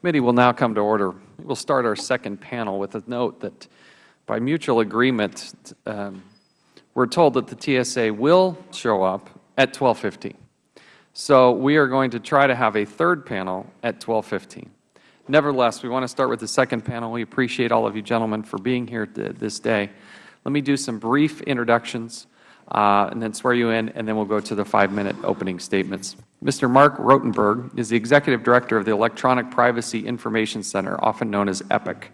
committee will now come to order. we will start our second panel with a note that by mutual agreement um, we are told that the tsa will show up at twelve fifteen so we are going to try to have a third panel at twelve fifteen nevertheless we want to start with the second panel we appreciate all of you gentlemen for being here this day let me do some brief introductions uh, and then swear you in, and then we will go to the five-minute opening statements. Mr. Marc Rotenberg is the Executive Director of the Electronic Privacy Information Center, often known as EPIC.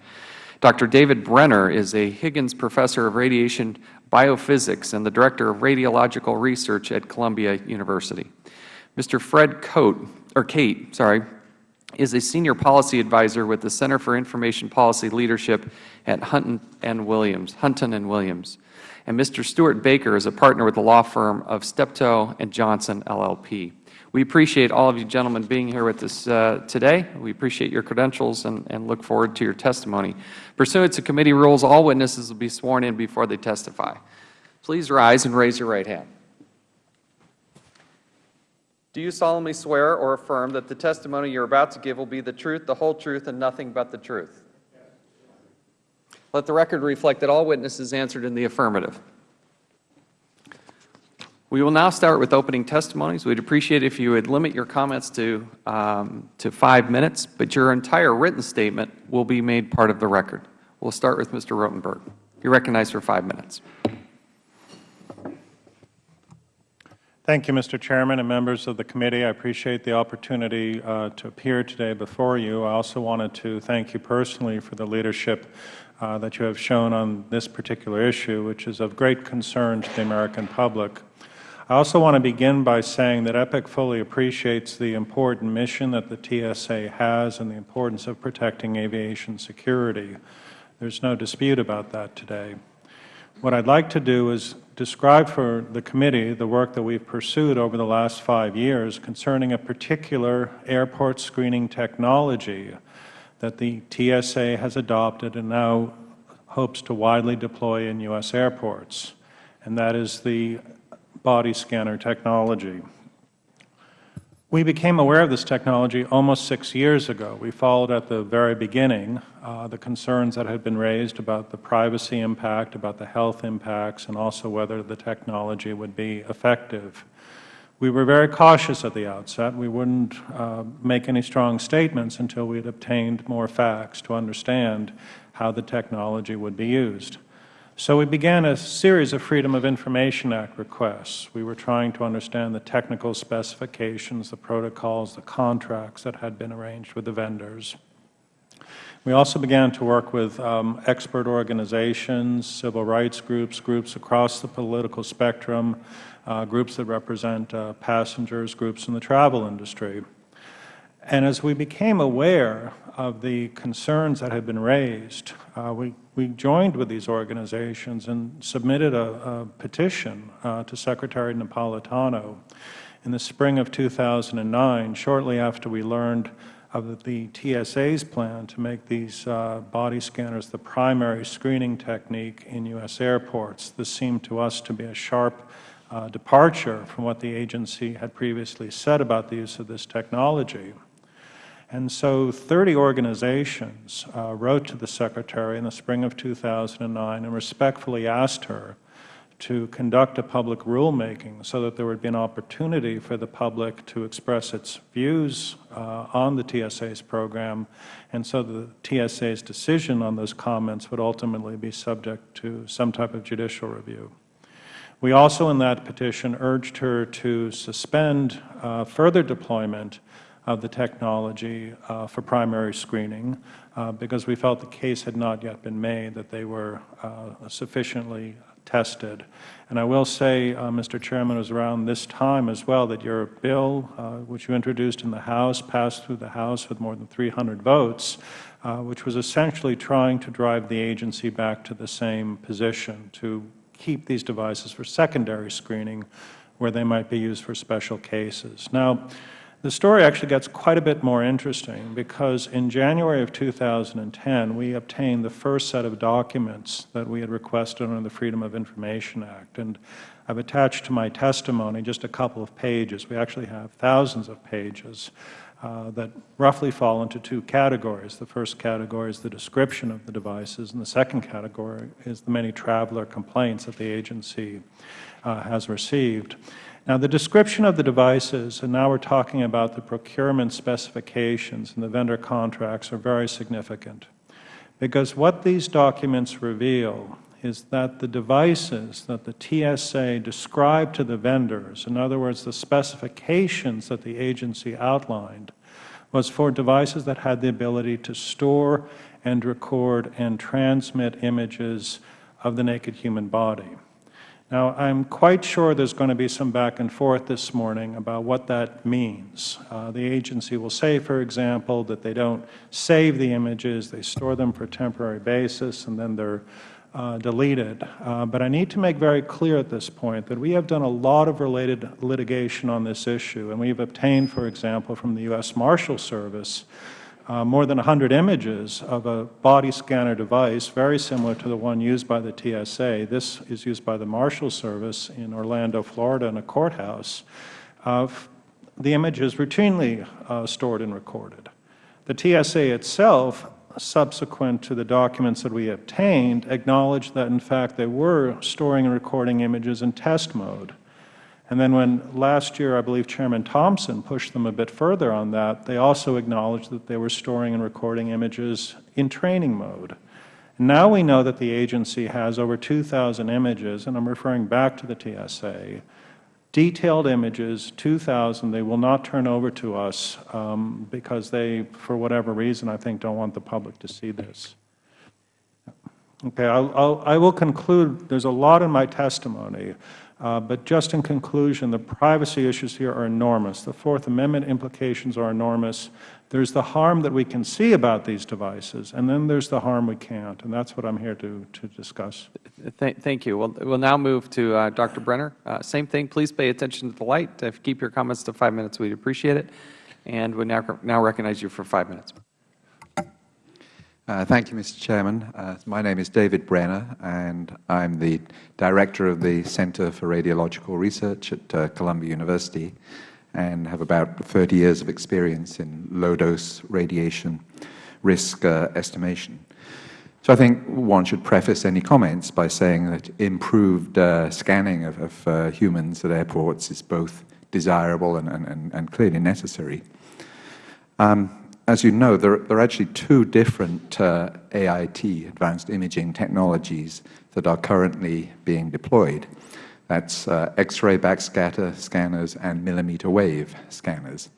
Dr. David Brenner is a Higgins Professor of Radiation Biophysics and the Director of Radiological Research at Columbia University. Mr. Fred Coate, or Cate, sorry, is a Senior Policy Advisor with the Center for Information Policy Leadership at Hunton and Williams, Hunton and Williams and Mr. Stewart Baker is a partner with the law firm of Steptoe and Johnson LLP. We appreciate all of you gentlemen being here with us uh, today. We appreciate your credentials and, and look forward to your testimony. Pursuant to committee rules, all witnesses will be sworn in before they testify. Please rise and raise your right hand. Do you solemnly swear or affirm that the testimony you are about to give will be the truth, the whole truth, and nothing but the truth? Let the record reflect that all witnesses answered in the affirmative. We will now start with opening testimonies. We would appreciate if you would limit your comments to, um, to five minutes, but your entire written statement will be made part of the record. We will start with Mr. Rotenberg. You are recognized for five minutes. Thank you, Mr. Chairman and members of the committee. I appreciate the opportunity uh, to appear today before you. I also wanted to thank you personally for the leadership uh, that you have shown on this particular issue, which is of great concern to the American public. I also want to begin by saying that EPIC fully appreciates the important mission that the TSA has and the importance of protecting aviation security. There is no dispute about that today. What I would like to do is describe for the committee the work that we have pursued over the last five years concerning a particular airport screening technology that the TSA has adopted and now hopes to widely deploy in U.S. airports, and that is the body scanner technology. We became aware of this technology almost six years ago. We followed at the very beginning uh, the concerns that had been raised about the privacy impact, about the health impacts, and also whether the technology would be effective. We were very cautious at the outset. We wouldn't uh, make any strong statements until we had obtained more facts to understand how the technology would be used. So we began a series of Freedom of Information Act requests. We were trying to understand the technical specifications, the protocols, the contracts that had been arranged with the vendors. We also began to work with um, expert organizations, civil rights groups, groups across the political spectrum, uh, groups that represent uh, passengers, groups in the travel industry. And as we became aware of the concerns that had been raised, uh, we, we joined with these organizations and submitted a, a petition uh, to Secretary Napolitano in the spring of 2009, shortly after we learned of the TSA's plan to make these uh, body scanners the primary screening technique in U.S. airports. This seemed to us to be a sharp uh, departure from what the agency had previously said about the use of this technology. And so 30 organizations uh, wrote to the Secretary in the spring of 2009 and respectfully asked her to conduct a public rulemaking so that there would be an opportunity for the public to express its views uh, on the TSA's program, and so the TSA's decision on those comments would ultimately be subject to some type of judicial review. We also in that petition urged her to suspend uh, further deployment of the technology uh, for primary screening uh, because we felt the case had not yet been made that they were uh, sufficiently tested. And I will say, uh, Mr. Chairman, it was around this time as well that your bill, uh, which you introduced in the House, passed through the House with more than 300 votes, which was essentially trying to drive the agency back to the same position, to keep these devices for secondary screening where they might be used for special cases. Now, the story actually gets quite a bit more interesting because in January of 2010, we obtained the first set of documents that we had requested under the Freedom of Information Act. And I have attached to my testimony just a couple of pages. We actually have thousands of pages uh, that roughly fall into two categories. The first category is the description of the devices, and the second category is the many traveler complaints that the agency uh, has received. Now, the description of the devices, and now we are talking about the procurement specifications and the vendor contracts, are very significant. Because what these documents reveal is that the devices that the TSA described to the vendors, in other words, the specifications that the agency outlined, was for devices that had the ability to store and record and transmit images of the naked human body. Now, I am quite sure there is going to be some back and forth this morning about what that means. Uh, the agency will say, for example, that they don't save the images, they store them for a temporary basis, and then they are uh, deleted. Uh, but I need to make very clear at this point that we have done a lot of related litigation on this issue, and we have obtained, for example, from the U.S. Marshal Service uh, more than 100 images of a body scanner device very similar to the one used by the TSA. This is used by the Marshal Service in Orlando, Florida in a courthouse. Of the images routinely uh, stored and recorded. The TSA itself subsequent to the documents that we obtained, acknowledged that, in fact, they were storing and recording images in test mode. And then when last year, I believe Chairman Thompson pushed them a bit further on that, they also acknowledged that they were storing and recording images in training mode. Now we know that the agency has over 2,000 images, and I am referring back to the TSA, detailed images, 2,000. They will not turn over to us um, because they, for whatever reason, I think don't want the public to see this. Okay, I'll, I'll, I will conclude. There's a lot in my testimony. Uh, but just in conclusion, the privacy issues here are enormous. The Fourth Amendment implications are enormous. There's the harm that we can see about these devices, and then there's the harm we can't, and that's what I'm here to, to discuss. Th thank you. We'll, we'll now move to uh, Dr. Brenner. Uh, same thing. Please pay attention to the light. If you keep your comments to five minutes, we'd appreciate it. And we now, now recognize you for five minutes. Uh, thank you, Mr. Chairman. Uh, my name is David Brenner, and I am the Director of the Center for Radiological Research at uh, Columbia University and have about 30 years of experience in low-dose radiation risk uh, estimation. So I think one should preface any comments by saying that improved uh, scanning of, of uh, humans at airports is both desirable and, and, and clearly necessary. Um, as you know, there, there, are actually two different uh, AIT, advanced imaging technologies, that are currently being deployed. That's uh, X-ray backscatter scanners and millimeter wave scanners.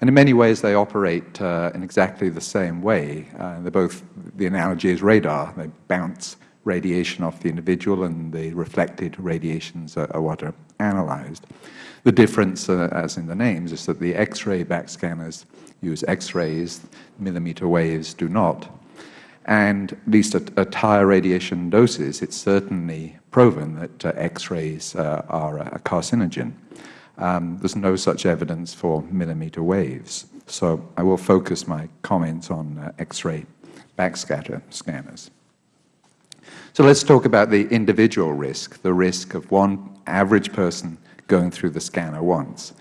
And in many ways, they operate uh, in exactly the same way. Uh, they're both, the analogy is radar. They bounce radiation off the individual, and the reflected radiations are, are what are analyzed. The difference, uh, as in the names, is that the X-ray backscanners use X-rays, millimeter waves do not. And at least at, at higher radiation doses, it's certainly proven that uh, X-rays uh, are a carcinogen. Um, there's no such evidence for millimeter waves. So I will focus my comments on uh, X-ray backscatter scanners. So let's talk about the individual risk, the risk of one average person going through the scanner once.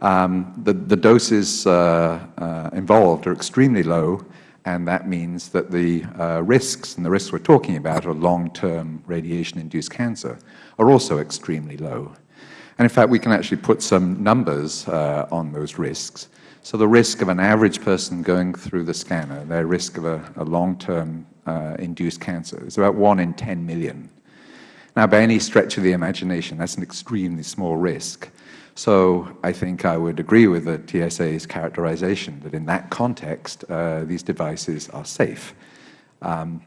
Um, the, the, doses uh, uh, involved are extremely low, and that means that the uh, risks, and the risks we are talking about are long-term radiation-induced cancer, are also extremely low. And in fact, we can actually put some numbers uh, on those risks. So the risk of an average person going through the scanner, their risk of a, a long-term uh, induced cancer is about 1 in 10 million. Now, by any stretch of the imagination, that's an extremely small risk. So I think I would agree with the TSA's characterization that in that context, uh, these devices are safe. Um,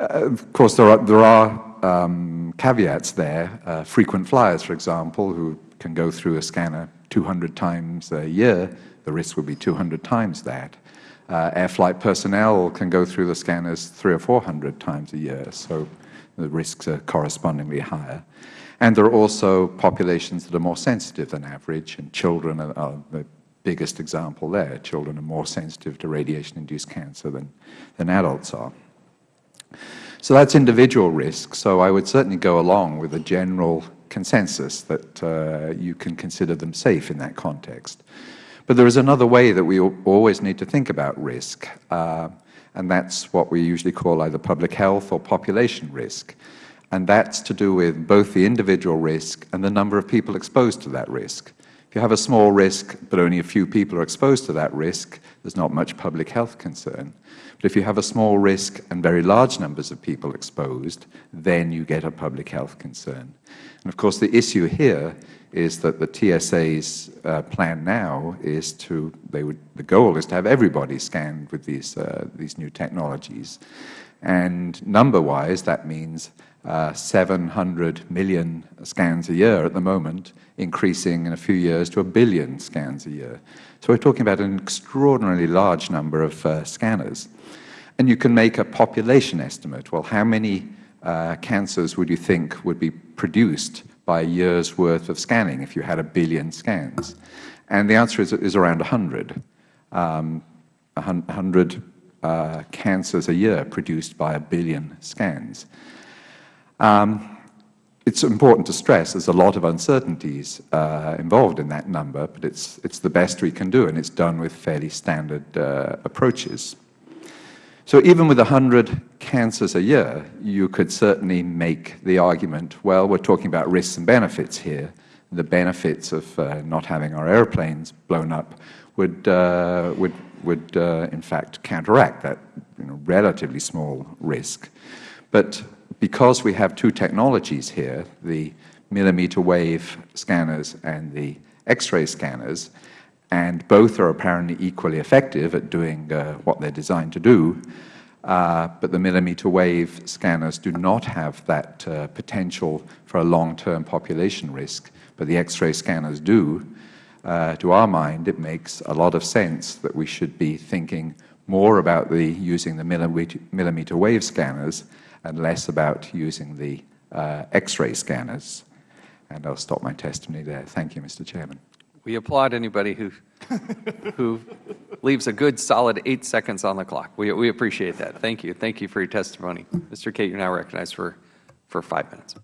uh, of course, there are, there are um, caveats there. Uh, frequent flyers, for example, who can go through a scanner 200 times a year, the risk would be 200 times that. Uh, air flight personnel can go through the scanners three or 400 times a year, so the risks are correspondingly higher. And there are also populations that are more sensitive than average, and children are, are the biggest example there. Children are more sensitive to radiation-induced cancer than, than adults are. So that's individual risk. So I would certainly go along with a general consensus that uh, you can consider them safe in that context. But there is another way that we always need to think about risk, uh, and that is what we usually call either public health or population risk. And that is to do with both the individual risk and the number of people exposed to that risk. If you have a small risk, but only a few people are exposed to that risk, there is not much public health concern. But if you have a small risk and very large numbers of people exposed, then you get a public health concern. And of course, the issue here is that the TSA's uh, plan now is to, they would, the goal is to have everybody scanned with these, uh, these new technologies. And number-wise, that means uh, 700 million scans a year at the moment, increasing in a few years to a billion scans a year. So we're talking about an extraordinarily large number of uh, scanners. And you can make a population estimate. Well, how many uh, cancers would you think would be produced by a year's worth of scanning if you had a billion scans? And the answer is, is around 100. Um, 100 uh, cancers a year produced by a billion scans. Um, it's important to stress there's a lot of uncertainties uh, involved in that number, but it's, it's the best we can do, and it's done with fairly standard uh, approaches. So even with 100 cancers a year, you could certainly make the argument, well, we're talking about risks and benefits here. The benefits of uh, not having our airplanes blown up would, uh, would, would uh, in fact counteract that you know, relatively small risk. But because we have two technologies here, the millimeter wave scanners and the X-ray scanners, and both are apparently equally effective at doing uh, what they are designed to do, uh, but the millimeter wave scanners do not have that uh, potential for a long-term population risk, but the X-ray scanners do. Uh, to our mind, it makes a lot of sense that we should be thinking more about the using the millimeter, millimeter wave scanners and less about using the uh, X-ray scanners. And I'll stop my testimony there. Thank you, Mr. Chairman. We applaud anybody who, who leaves a good solid eight seconds on the clock. We, we appreciate that. Thank you. Thank you for your testimony. Mr. Cate, you are now recognized for, for five minutes.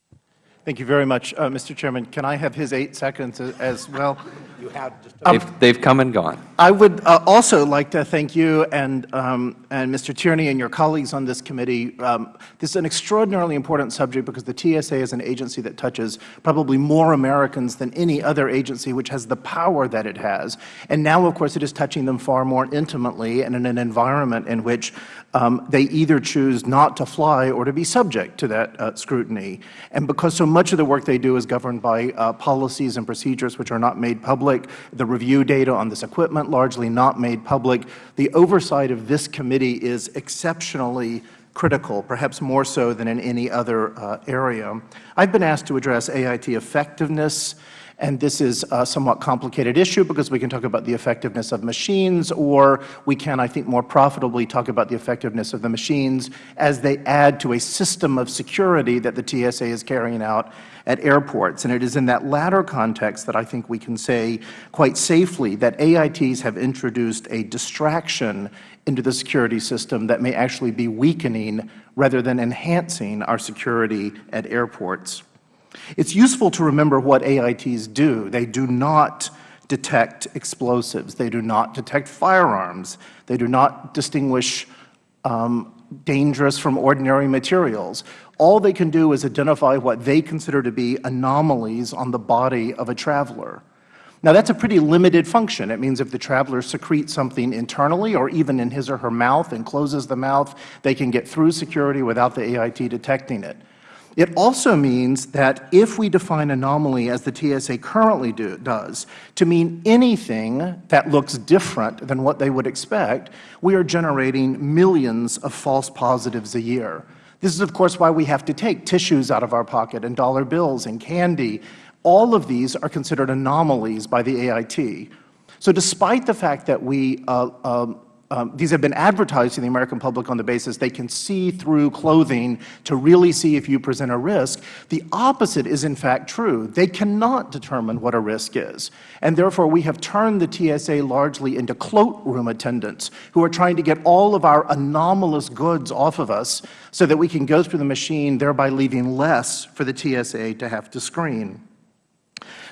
Thank you very much, uh, Mr. Chairman. Can I have his eight seconds as well? You have just they've, they've come and gone. I would uh, also like to thank you and, um, and Mr. Tierney and your colleagues on this committee. Um, this is an extraordinarily important subject because the TSA is an agency that touches probably more Americans than any other agency, which has the power that it has. And now, of course, it is touching them far more intimately and in an environment in which um, they either choose not to fly or to be subject to that uh, scrutiny. And because so much of the work they do is governed by uh, policies and procedures which are not made public, the review data on this equipment largely not made public, the oversight of this committee is exceptionally critical, perhaps more so than in any other uh, area. I have been asked to address AIT effectiveness and this is a somewhat complicated issue because we can talk about the effectiveness of machines or we can, I think, more profitably talk about the effectiveness of the machines as they add to a system of security that the TSA is carrying out at airports. And it is in that latter context that I think we can say quite safely that AITs have introduced a distraction into the security system that may actually be weakening rather than enhancing our security at airports. It is useful to remember what AITs do. They do not detect explosives. They do not detect firearms. They do not distinguish um, dangerous from ordinary materials. All they can do is identify what they consider to be anomalies on the body of a traveler. Now, that is a pretty limited function. It means if the traveler secretes something internally or even in his or her mouth and closes the mouth, they can get through security without the AIT detecting it. It also means that if we define anomaly as the TSA currently do, does to mean anything that looks different than what they would expect, we are generating millions of false positives a year. This is, of course, why we have to take tissues out of our pocket and dollar bills and candy. All of these are considered anomalies by the AIT. So despite the fact that we uh, um, um, these have been advertised to the American public on the basis they can see through clothing to really see if you present a risk. The opposite is in fact true. They cannot determine what a risk is. And therefore, we have turned the TSA largely into cloakroom attendants who are trying to get all of our anomalous goods off of us so that we can go through the machine, thereby leaving less for the TSA to have to screen.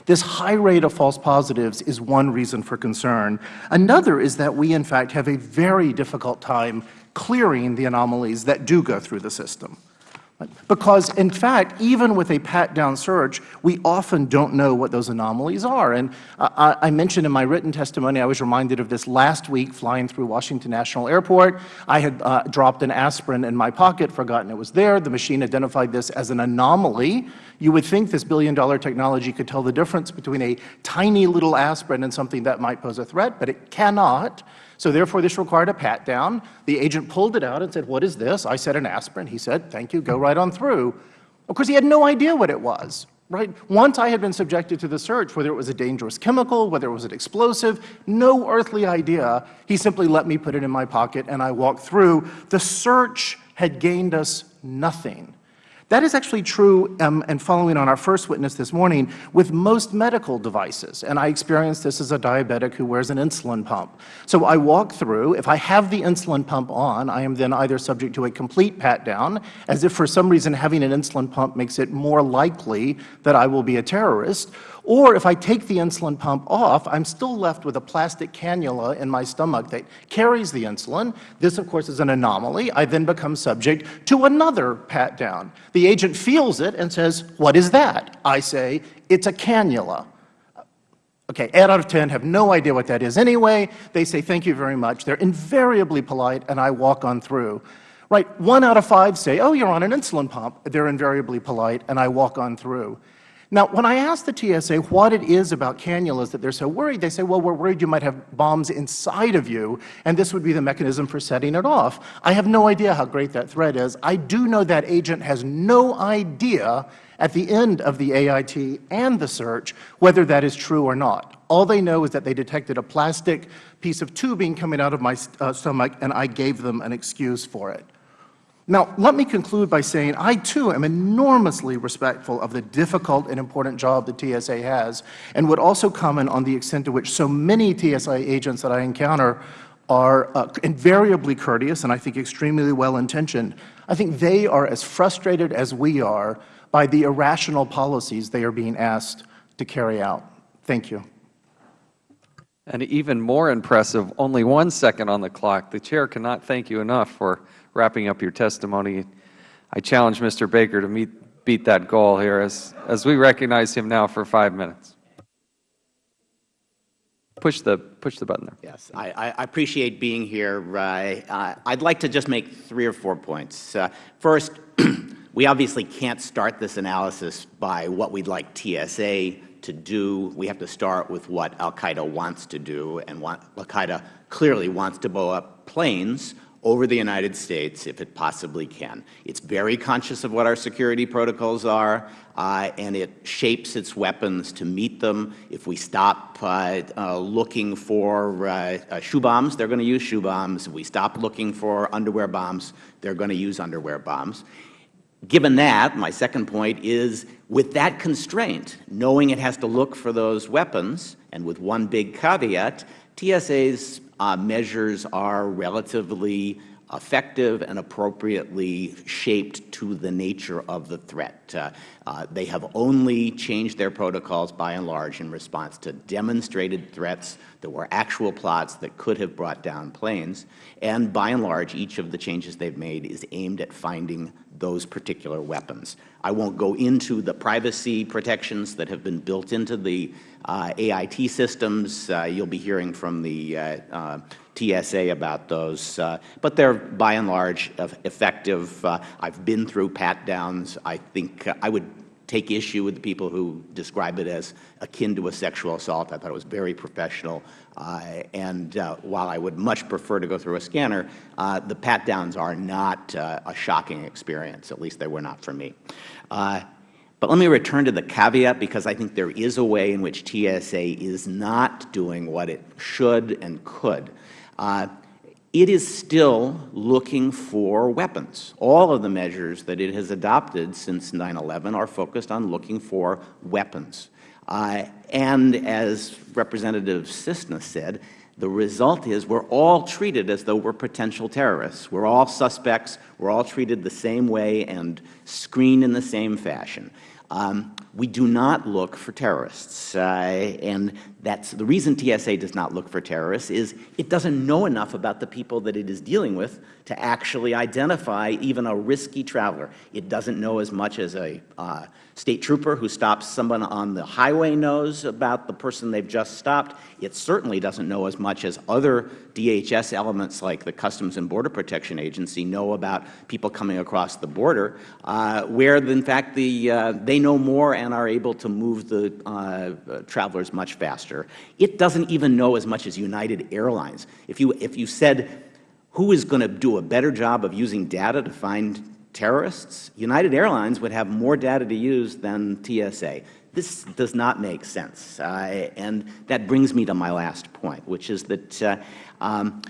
This high rate of false positives is one reason for concern. Another is that we, in fact, have a very difficult time clearing the anomalies that do go through the system. Because, in fact, even with a pat-down search, we often don't know what those anomalies are. And I, I, mentioned in my written testimony, I was reminded of this last week flying through Washington National Airport. I had uh, dropped an aspirin in my pocket, forgotten it was there. The machine identified this as an anomaly. You would think this billion-dollar technology could tell the difference between a tiny little aspirin and something that might pose a threat, but it cannot. So therefore, this required a pat-down. The agent pulled it out and said, what is this? I said an aspirin. He said, thank you, go right on through. Of course, he had no idea what it was. Right? Once I had been subjected to the search, whether it was a dangerous chemical, whether it was an explosive, no earthly idea. He simply let me put it in my pocket and I walked through. The search had gained us nothing. That is actually true, um, and following on our first witness this morning, with most medical devices. And I experienced this as a diabetic who wears an insulin pump. So I walk through. If I have the insulin pump on, I am then either subject to a complete pat-down, as if for some reason having an insulin pump makes it more likely that I will be a terrorist, or if I take the insulin pump off, I'm still left with a plastic cannula in my stomach that carries the insulin. This, of course, is an anomaly. I then become subject to another pat-down. The agent feels it and says, what is that? I say, it's a cannula. Okay, 8 out of 10 have no idea what that is anyway. They say, thank you very much. They're invariably polite, and I walk on through. Right, 1 out of 5 say, oh, you're on an insulin pump. They're invariably polite, and I walk on through. Now, when I ask the TSA what it is about cannulas that they are so worried, they say, well, we are worried you might have bombs inside of you, and this would be the mechanism for setting it off. I have no idea how great that threat is. I do know that agent has no idea at the end of the AIT and the search whether that is true or not. All they know is that they detected a plastic piece of tubing coming out of my uh, stomach, and I gave them an excuse for it. Now, let me conclude by saying I, too, am enormously respectful of the difficult and important job the TSA has and would also comment on the extent to which so many TSA agents that I encounter are uh, invariably courteous and I think extremely well-intentioned. I think they are as frustrated as we are by the irrational policies they are being asked to carry out. Thank you. And even more impressive, only one second on the clock. The Chair cannot thank you enough for wrapping up your testimony. I challenge Mr. Baker to meet, beat that goal here as, as we recognize him now for five minutes. Push the, push the button there. Yes, I, I appreciate being here. Uh, I'd like to just make three or four points. Uh, first, we obviously can't start this analysis by what we'd like TSA to do. We have to start with what al-Qaeda wants to do, and al-Qaeda clearly wants to blow up planes over the United States if it possibly can. It's very conscious of what our security protocols are, uh, and it shapes its weapons to meet them. If we stop uh, uh, looking for uh, uh, shoe bombs, they are going to use shoe bombs. If we stop looking for underwear bombs, they are going to use underwear bombs. Given that, my second point is with that constraint, knowing it has to look for those weapons, and with one big caveat, TSA's uh, measures are relatively effective and appropriately shaped to the nature of the threat. Uh, uh, they have only changed their protocols by and large in response to demonstrated threats that were actual plots that could have brought down planes. And by and large, each of the changes they have made is aimed at finding those particular weapons. I won't go into the privacy protections that have been built into the uh, AIT systems. Uh, you will be hearing from the uh, uh TSA about those, uh, but they are by and large effective. Uh, I have been through pat-downs. I think I would take issue with the people who describe it as akin to a sexual assault. I thought it was very professional. Uh, and uh, while I would much prefer to go through a scanner, uh, the pat-downs are not uh, a shocking experience. At least they were not for me. Uh, but let me return to the caveat because I think there is a way in which TSA is not doing what it should and could. Uh, it is still looking for weapons. All of the measures that it has adopted since 9-11 are focused on looking for weapons. Uh, and as Representative Sisna said, the result is we are all treated as though we are potential terrorists. We are all suspects. We are all treated the same way and screened in the same fashion. Um, we do not look for terrorists, uh, and that's the reason TSA does not look for terrorists is it doesn't know enough about the people that it is dealing with to actually identify even a risky traveler. It doesn't know as much as a uh, state trooper who stops someone on the highway knows about the person they've just stopped. It certainly doesn't know as much as other DHS elements like the Customs and Border Protection Agency know about people coming across the border, uh, where in fact the, uh, they know more and are able to move the uh, travelers much faster. It doesn't even know as much as United Airlines. If you, if you said, who is going to do a better job of using data to find terrorists, United Airlines would have more data to use than TSA. This does not make sense. Uh, and that brings me to my last point, which is that uh, um,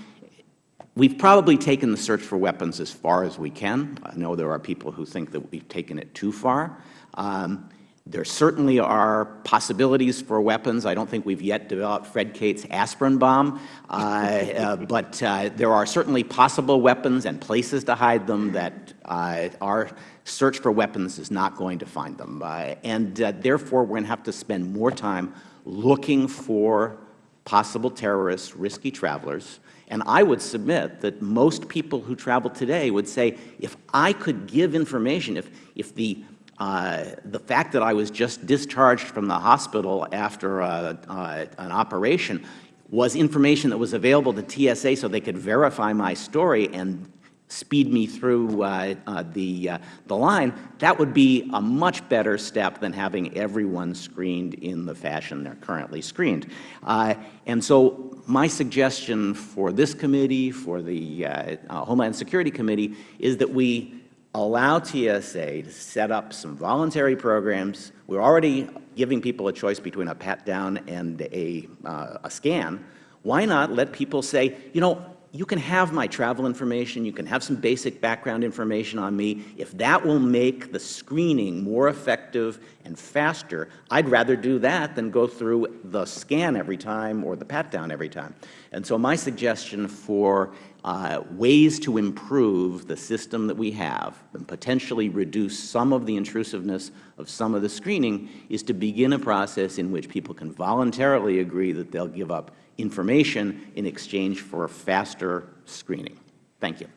we've probably taken the search for weapons as far as we can. I know there are people who think that we've taken it too far. Um, there certainly are possibilities for weapons. I don't think we've yet developed Fred Cate's aspirin bomb, uh, uh, but uh, there are certainly possible weapons and places to hide them that our search for weapons is not going to find them. Uh, and uh, therefore, we're going to have to spend more time looking for possible terrorists, risky travelers. And I would submit that most people who travel today would say, if I could give information, if, if the uh, the fact that I was just discharged from the hospital after uh, uh, an operation was information that was available to TSA so they could verify my story and speed me through uh, uh, the, the line, that would be a much better step than having everyone screened in the fashion they are currently screened. and so my suggestion for this committee, for the Homeland Security Committee, is that we allow TSA to set up some voluntary programs. We are already giving people a choice between a pat-down and a, uh, a scan. Why not let people say, you know, you can have my travel information, you can have some basic background information on me. If that will make the screening more effective and faster, I'd rather do that than go through the scan every time or the pat-down every time. And so my suggestion for uh, ways to improve the system that we have and potentially reduce some of the intrusiveness of some of the screening is to begin a process in which people can voluntarily agree that they will give up information in exchange for faster screening. Thank you.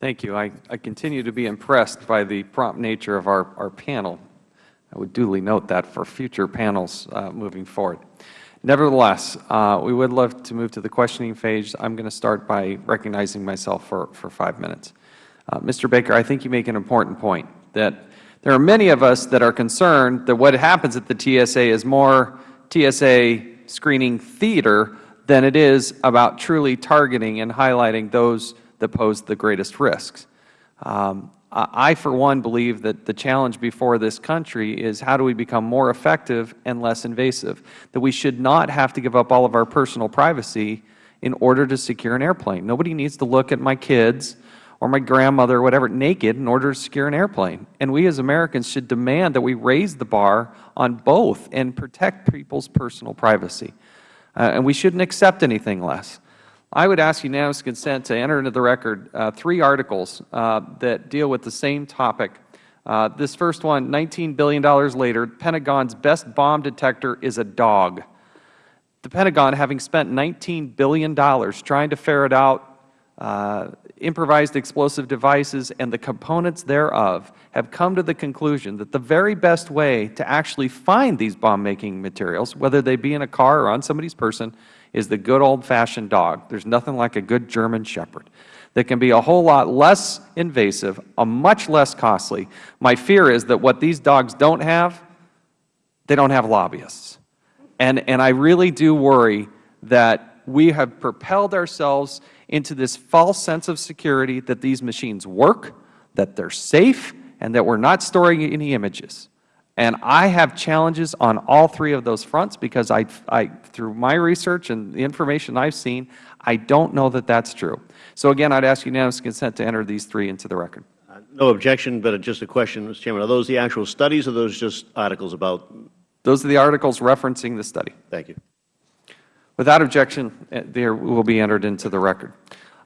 Thank you. I, I continue to be impressed by the prompt nature of our, our panel. I would duly note that for future panels uh, moving forward. Nevertheless, uh, we would love to move to the questioning phase. I am going to start by recognizing myself for, for five minutes. Uh, Mr. Baker, I think you make an important point that there are many of us that are concerned that what happens at the TSA is more TSA screening theater than it is about truly targeting and highlighting those that pose the greatest risks. Um, I, for one, believe that the challenge before this country is how do we become more effective and less invasive, that we should not have to give up all of our personal privacy in order to secure an airplane. Nobody needs to look at my kids or my grandmother or whatever naked in order to secure an airplane. And we as Americans should demand that we raise the bar on both and protect people's personal privacy. Uh, and we shouldn't accept anything less. I would ask unanimous consent to enter into the record uh, three articles uh, that deal with the same topic. Uh, this first one, $19 billion later, Pentagon's best bomb detector is a dog. The Pentagon, having spent $19 billion trying to ferret out uh, improvised explosive devices and the components thereof, have come to the conclusion that the very best way to actually find these bomb-making materials, whether they be in a car or on somebody's person, is the good old-fashioned dog. There is nothing like a good German Shepherd that can be a whole lot less invasive, a much less costly. My fear is that what these dogs don't have, they don't have lobbyists. And, and I really do worry that we have propelled ourselves into this false sense of security that these machines work, that they are safe, and that we are not storing any images. And I have challenges on all three of those fronts because I, I, through my research and the information I have seen, I don't know that that is true. So again, I would ask unanimous consent to enter these three into the record. Uh, no objection, but just a question, Mr. Chairman. Are those the actual studies or are those just articles about? Those are the articles referencing the study. Thank you. Without objection, uh, they will be entered into the record.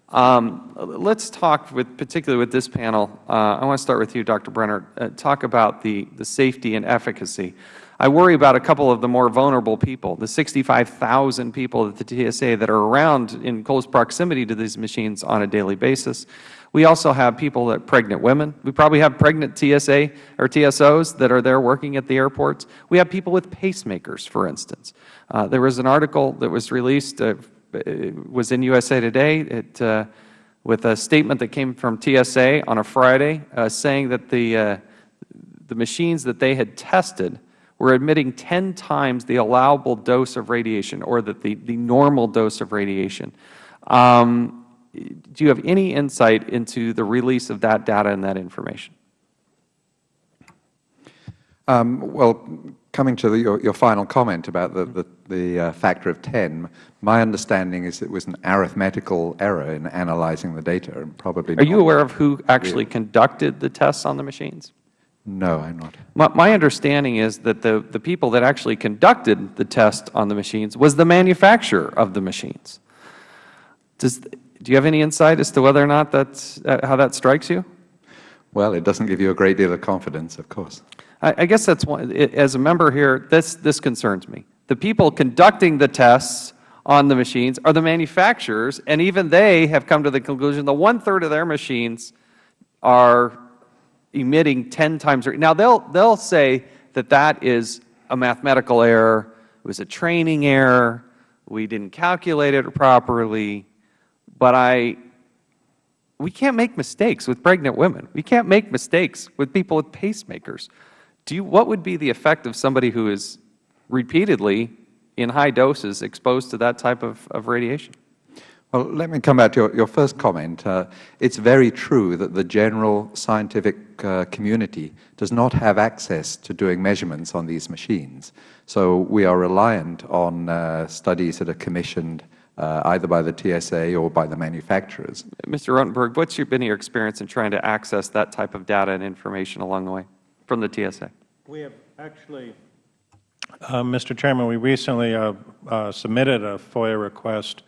Um, let's talk, with, particularly with this panel, uh, I want to start with you, Dr. Brenner, uh, talk about the, the safety and efficacy. I worry about a couple of the more vulnerable people, the 65,000 people at the TSA that are around in close proximity to these machines on a daily basis. We also have people that pregnant women. We probably have pregnant TSA or TSOs that are there working at the airports. We have people with pacemakers, for instance. Uh, there was an article that was released uh, was in USA Today it, uh, with a statement that came from TSA on a Friday uh, saying that the, uh, the machines that they had tested were emitting 10 times the allowable dose of radiation or that the, the normal dose of radiation. Um, do you have any insight into the release of that data and that information? Um, well, coming to the, your, your, final comment about the, the, the uh, factor of 10, my understanding is it was an arithmetical error in analyzing the data and probably Are you aware of who actually conducted the tests on the machines? No, I'm not. My, my, understanding is that the, the people that actually conducted the test on the machines was the manufacturer of the machines. Does, do you have any insight as to whether or not that's, uh, how that strikes you? Well, it doesn't give you a great deal of confidence, of course. I, I guess that's one, it, as a member here, this, this concerns me. The people conducting the tests on the machines are the manufacturers, and even they have come to the conclusion that one-third of their machines are emitting 10 times. Now, they'll, they'll say that that is a mathematical error, it was a training error, we didn't calculate it properly, but I, we can't make mistakes with pregnant women. We can't make mistakes with people with pacemakers. Do you, what would be the effect of somebody who is repeatedly in high doses exposed to that type of, of radiation? Well, let me come back to your, your first comment. Uh, it's very true that the general scientific uh, community does not have access to doing measurements on these machines. So we are reliant on uh, studies that are commissioned uh, either by the TSA or by the manufacturers. Mr. Rotenberg, what's your, been your experience in trying to access that type of data and information along the way from the TSA? We have actually, uh, Mr. Chairman, we recently uh, submitted a FOIA request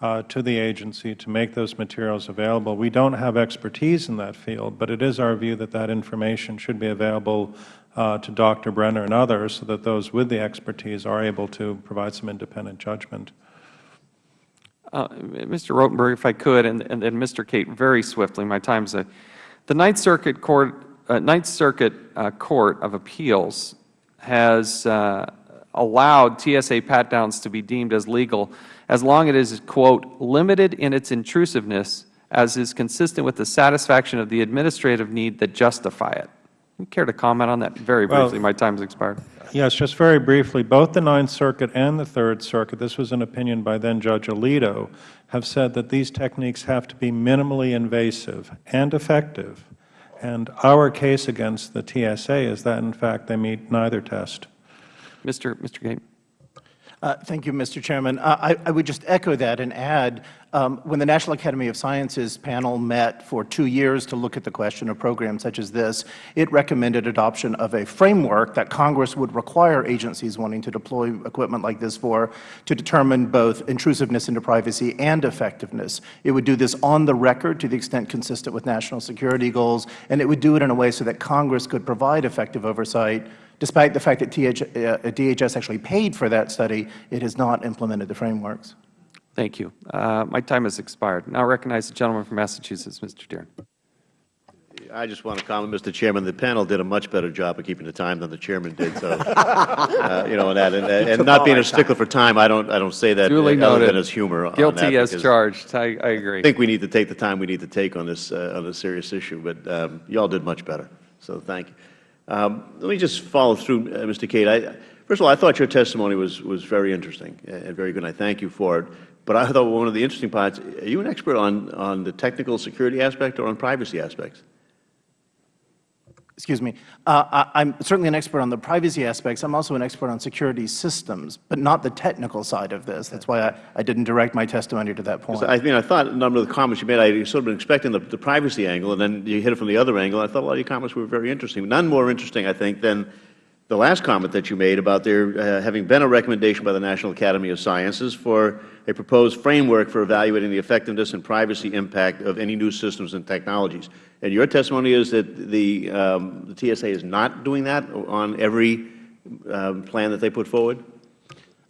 uh, to the agency to make those materials available. We don't have expertise in that field, but it is our view that that information should be available uh, to Dr. Brenner and others so that those with the expertise are able to provide some independent judgment. Uh, Mr. Rotenberg, if I could, and, and, Mr. Cate, very swiftly, my time's up. The Ninth Circuit Court, uh, Ninth Circuit uh, Court of Appeals has uh, allowed TSA pat-downs to be deemed as legal as long as it is, quote, limited in its intrusiveness as is consistent with the satisfaction of the administrative need that justify it. You care to comment on that very briefly? Well, My time has expired. Yes, just very briefly. Both the Ninth Circuit and the Third Circuit, this was an opinion by then Judge Alito, have said that these techniques have to be minimally invasive and effective. And our case against the TSA is that, in fact, they meet neither test. Mr. Mr. Cate. Uh, thank you, Mr. Chairman. Uh, I, I, would just echo that and add, um, when the National Academy of Sciences panel met for two years to look at the question of programs such as this, it recommended adoption of a framework that Congress would require agencies wanting to deploy equipment like this for to determine both intrusiveness into privacy and effectiveness. It would do this on the record to the extent consistent with national security goals, and it would do it in a way so that Congress could provide effective oversight Despite the fact that DHS uh, actually paid for that study, it has not implemented the frameworks. Thank you. Uh, my time has expired. Now I recognize the gentleman from Massachusetts, Mr. Tierney. I just want to comment, Mr. Chairman, the panel did a much better job of keeping the time than the chairman did. So, uh, you know, and, that, and, and not being a stickler for time, I don't, I don't say that Duly other noted. than as humor. Guilty as charged. I, I, agree. I think we need to take the time we need to take on this uh, on this serious issue. But um, you all did much better. So, thank you. Um, let me just follow through, uh, Mr. Cate. I, first of all, I thought your testimony was, was very interesting and very good, and I thank you for it. But I thought one of the interesting parts, are you an expert on, on the technical security aspect or on privacy aspects? Excuse me, uh, I am certainly an expert on the privacy aspects. I am also an expert on security systems, but not the technical side of this. That is why I, I didn't direct my testimony to that point. I mean, I thought a number of the comments you made, I sort of been expecting the, the privacy angle, and then you hit it from the other angle. I thought a lot of your comments were very interesting. None more interesting, I think, than the last comment that you made about there uh, having been a recommendation by the National Academy of Sciences for a proposed framework for evaluating the effectiveness and privacy impact of any new systems and technologies. And your testimony is that the, um, the TSA is not doing that on every um, plan that they put forward?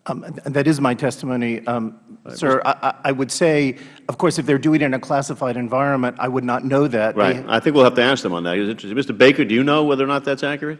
Um, that is my testimony, um, sir. I, I- would say, of course, if they're doing it in a classified environment, I would not know that. They- Right. I think we'll have to ask them on that. Mr. Baker, do you know whether or not that's accurate?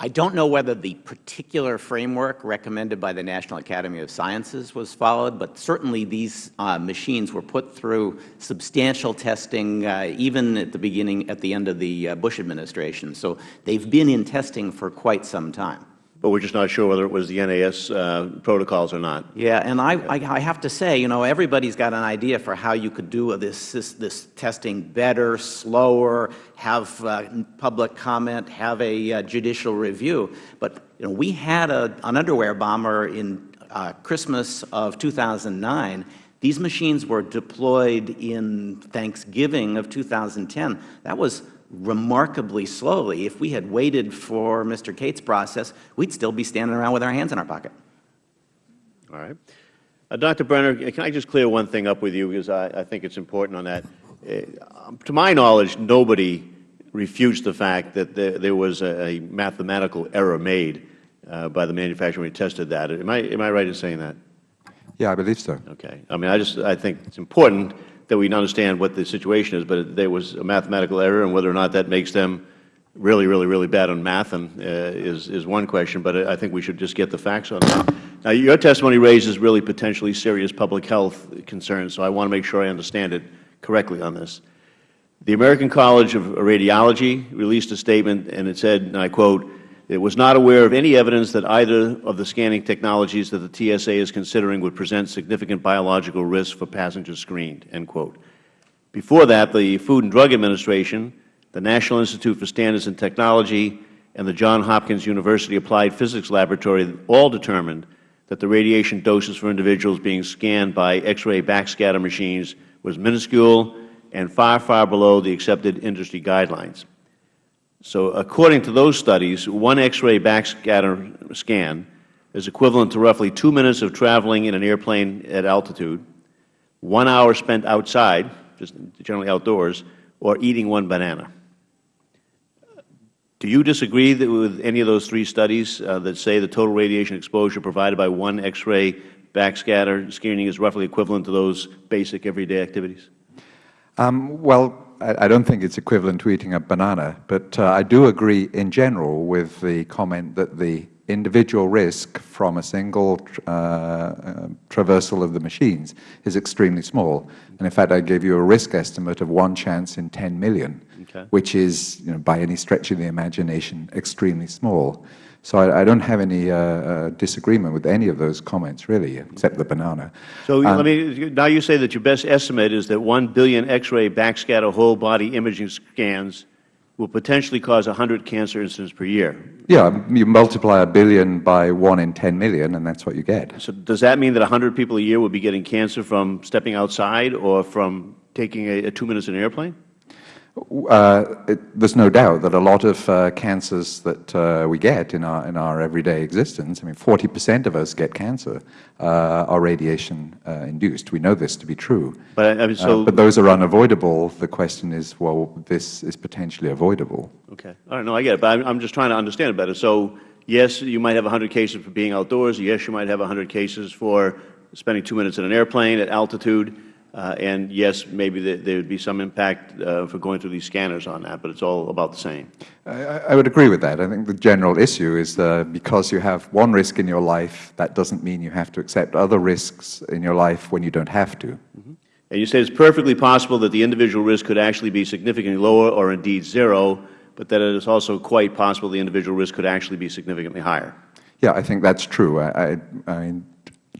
I don't know whether the particular framework recommended by the National Academy of Sciences was followed, but certainly these uh, machines were put through substantial testing uh, even at the beginning, at the end of the uh, Bush administration. So they've been in testing for quite some time. But we're just not sure whether it was the NAS uh, protocols or not. Yeah, and I, I, I have to say, you know, everybody's got an idea for how you could do this, this, this testing better, slower, have uh, public comment, have a uh, judicial review. But, you know, we had a, an underwear bomber in uh, Christmas of 2009. These machines were deployed in Thanksgiving of 2010. That was remarkably slowly. If we had waited for Mr. Cate's process, we'd still be standing around with our hands in our pocket. All right. Uh, Dr. Brenner, can I just clear one thing up with you because I, I think it's important on that. Uh, to my knowledge, nobody refutes the fact that there, there was a, a mathematical error made uh, by the manufacturer when he tested that. Am I, am I right in saying that? Yeah, I believe so. Okay. I mean, I just I think it's important that we understand what the situation is, but there was a mathematical error, and whether or not that makes them really, really, really bad on math and, uh, is, is one question, but I think we should just get the facts on that. Now, your testimony raises really potentially serious public health concerns, so I want to make sure I understand it correctly on this. The American College of Radiology released a statement, and it said, and I quote, it was not aware of any evidence that either of the scanning technologies that the TSA is considering would present significant biological risk for passengers screened, end quote. Before that, the Food and Drug Administration, the National Institute for Standards and Technology, and the Johns Hopkins University Applied Physics Laboratory all determined that the radiation doses for individuals being scanned by X-ray backscatter machines was minuscule and far, far below the accepted industry guidelines. So according to those studies, one X-ray backscatter scan is equivalent to roughly two minutes of traveling in an airplane at altitude, one hour spent outside, just generally outdoors, or eating one banana. Do you disagree with any of those three studies uh, that say the total radiation exposure provided by one X-ray backscatter screening is roughly equivalent to those basic everyday activities? Um, well, I, I don't think it's equivalent to eating a banana, but uh, I do agree in general with the comment that the individual risk from a single uh, uh, traversal of the machines is extremely small. And in fact, I gave you a risk estimate of one chance in 10 million, Okay. which is, you know, by any stretch of the imagination, extremely small. So I, I don't have any uh, uh, disagreement with any of those comments, really, except the banana. So Um, let me, now you say that your best estimate is that 1 billion X-ray backscatter whole body imaging scans will potentially cause 100 cancer incidents per year. Yeah, you multiply a billion by one in 10 million, and that's what you get. So does that mean that 100 people a year will be getting cancer from stepping outside or from taking a, a two minutes in an airplane? Uh, it, there's no doubt that a lot of uh, cancers that uh, we get in our in our everyday existence, I mean, 40 percent of us get cancer, uh, are radiation uh, induced. We know this to be true. But, I mean, so- Uh, but those are unavoidable. The question is, well, this is potentially avoidable. Okay. All right. No, I get it. But I'm, I'm just trying to understand it better. So, yes, you might have 100 cases for being outdoors. Yes, you might have 100 cases for spending two minutes in an airplane at altitude. Uh, and yes, maybe there, there would be some impact uh, for going through these scanners on that, but it's all about the same. I, I would agree with that. I think the general issue is because you have one risk in your life, that doesn't mean you have to accept other risks in your life when you don't have to. And you say it's perfectly possible that the individual risk could actually be significantly lower or indeed zero, but that it is also quite possible the individual risk could actually be significantly higher. Yeah, I think that's true. I, I, I mean,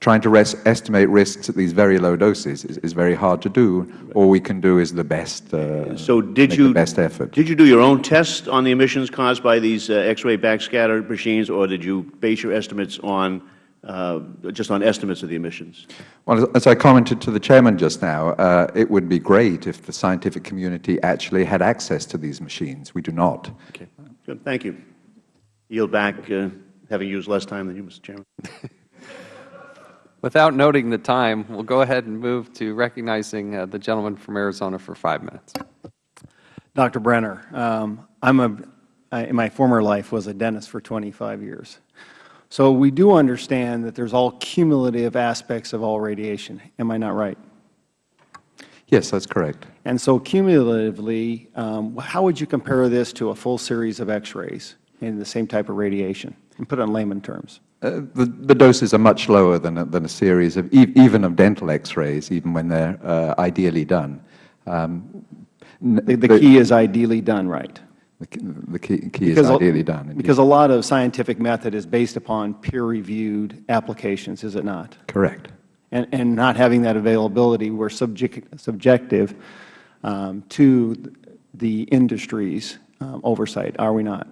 trying to estimate risks at these very low doses is, is very hard to do. All we can do is the best. Uh, So did you best effort? Did you do your own test on the emissions caused by these uh, X-ray backscatter machines, or did you base your estimates on uh, just on estimates of the emissions? Well, as- as I commented to the chairman just now, uh, it would be great if the scientific community actually had access to these machines. We do not. Okay, good. Thank you. Yield back, uh, having used less time than you, Mr. Chairman. Without noting the time, we'll go ahead and move to recognizing uh, the gentleman from Arizona for five minutes. Dr. Brenner, um, I'm a, I, in my former life was a dentist for 25 years. So we do understand that there's all cumulative aspects of all radiation. Am I not right? Yes, that's correct. And so cumulatively, um, how would you compare this to a full series of X-rays in the same type of radiation? And put it in layman terms. Uh, the, the doses are much lower than a, than a series of, e even of dental X-rays, even when they're uh, ideally done. Um, The, the key is ideally done right. The, key- the key, is Because a- ideally done. indeed. Because a lot of scientific method is based upon peer-reviewed applications, is it not? Correct. and, and not having that availability, we're subject, subjective um, to the industry's um, oversight, are we not?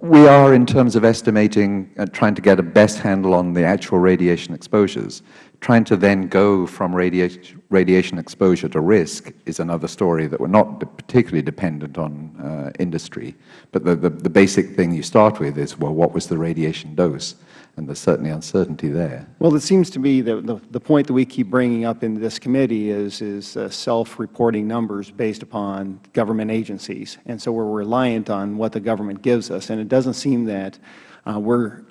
We are, in terms of estimating, uh, trying to get a best handle on the actual radiation exposures. Trying to then go from radiation, radiation exposure to risk is another story that we're not particularly dependent on uh, industry. But the, the, the basic thing you start with is, well, what was the radiation dose? And there's certainly uncertainty there. Well, it seems to me that the, the point that we keep bringing up in this committee is, is uh, self-reporting numbers based upon government agencies. And so we're reliant on what the government gives us. And it doesn't seem that uh, we're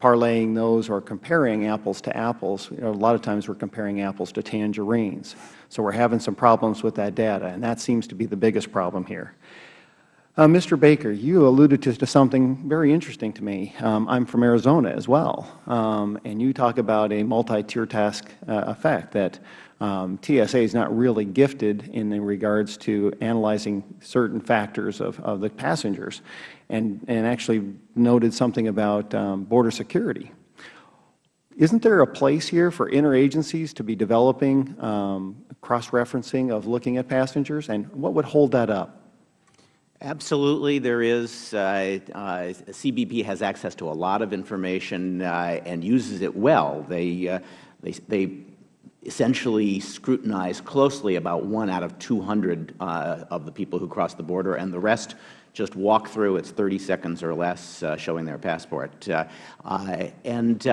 parlaying those or comparing apples to apples. You know, a lot of times we're comparing apples to tangerines. So we're having some problems with that data, and that seems to be the biggest problem here. Uh, Mr. Baker, you alluded to, to something very interesting to me. Um, I'm from Arizona as well, um, and you talk about a multi-tier task uh, effect that um, TSA is not really gifted in regards to analyzing certain factors of, of the passengers, and, and actually noted something about um, border security. Isn't there a place here for interagencies to be developing um, cross-referencing of looking at passengers, and what would hold that up? Absolutely, there is. Uh, uh, CBP has access to a lot of information uh, and uses it well. They, uh, they, they essentially scrutinize closely about one out of 200 uh, of the people who cross the border, and the rest just walk through. It's 30 seconds or less uh, showing their passport. And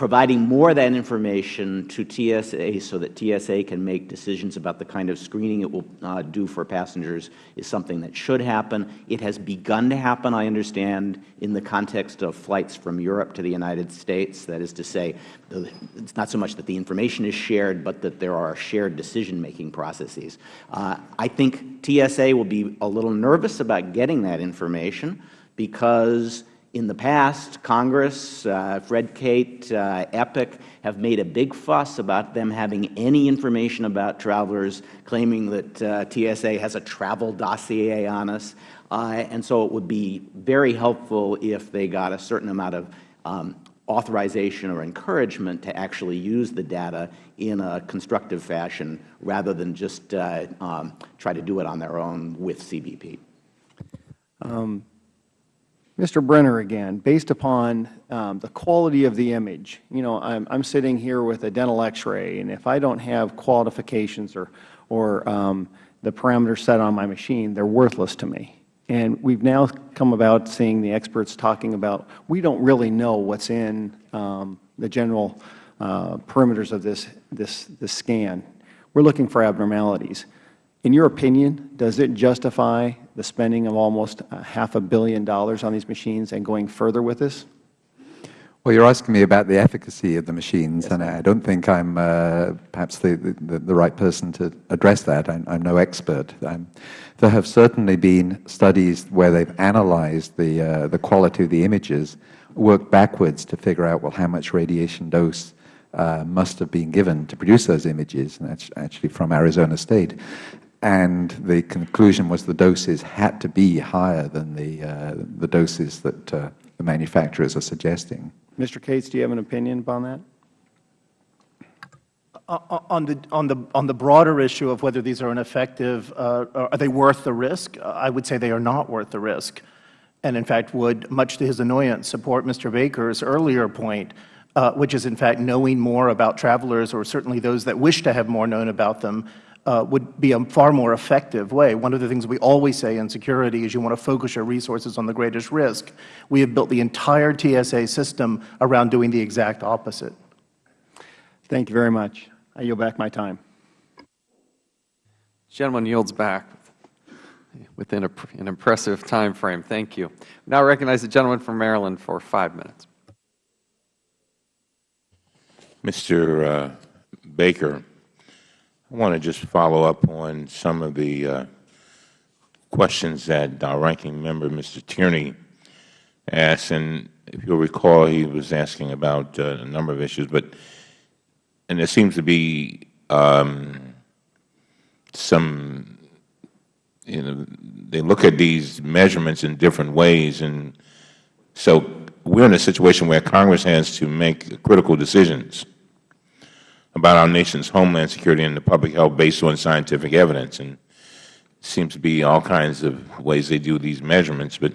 providing more of that information to TSA so that TSA can make decisions about the kind of screening it will uh, do for passengers is something that should happen. It has begun to happen, I understand, in the context of flights from Europe to the United States. That is to say, it's not so much that the information is shared, but that there are shared decision-making processes. Uh, I think TSA will be a little nervous about getting that information because in the past, Congress, uh, Fred Cate, uh, EPIC have made a big fuss about them having any information about travelers, claiming that uh, TSA has a travel dossier on us. Uh, and so it would be very helpful if they got a certain amount of um, authorization or encouragement to actually use the data in a constructive fashion rather than just uh, um, try to do it on their own with CBP. Um, Mr. Brenner again, based upon um, the quality of the image, you know, I'm, I'm sitting here with a dental x-ray, and if I don't have qualifications or, or um, the parameters set on my machine, they're worthless to me. And we've now come about seeing the experts talking about, we don't really know what's in um, the general uh, perimeters of this, this, this scan. We're looking for abnormalities. In your opinion, does it justify the spending of almost a half a billion dollars on these machines and going further with this? Well, you're asking me about the efficacy of the machines, and I don't think I'm uh, perhaps the, the, the right person to address that. I'm, I'm no expert. I'm, there have certainly been studies where they've analyzed the, uh, the quality of the images, worked backwards to figure out, well, how much radiation dose uh, must have been given to produce those images, and that's actually from Arizona State. And the conclusion was the doses had to be higher than the, uh, the doses that uh, the manufacturers are suggesting. Mr. Cates, do you have an opinion upon that? Uh, On the, on, the, on the broader issue of whether these are ineffective, uh, are they worth the risk? Uh, I would say they are not worth the risk, and in fact would, much to his annoyance, support Mr. Baker's earlier point, uh, which is in fact knowing more about travelers, or certainly those that wish to have more known about them, uh, would be a far more effective way. One of the things we always say in security is you want to focus your resources on the greatest risk. We have built the entire TSA system around doing the exact opposite. Thank you very much. I yield back my time. Gentleman yields back within a, an impressive time frame. Thank you. Now I recognize the gentleman from Maryland for five minutes. Mr. Uh, Baker, I want to just follow up on some of the uh, questions that our ranking member, Mr. Tierney, asked. And if you'll recall, he was asking about uh, a number of issues. But and there seems to be um, some, you know, they look at these measurements in different ways. And so we're in a situation where Congress has to make critical decisions about our nation's homeland security and the public health based on scientific evidence. And seems to be all kinds of ways they do these measurements. But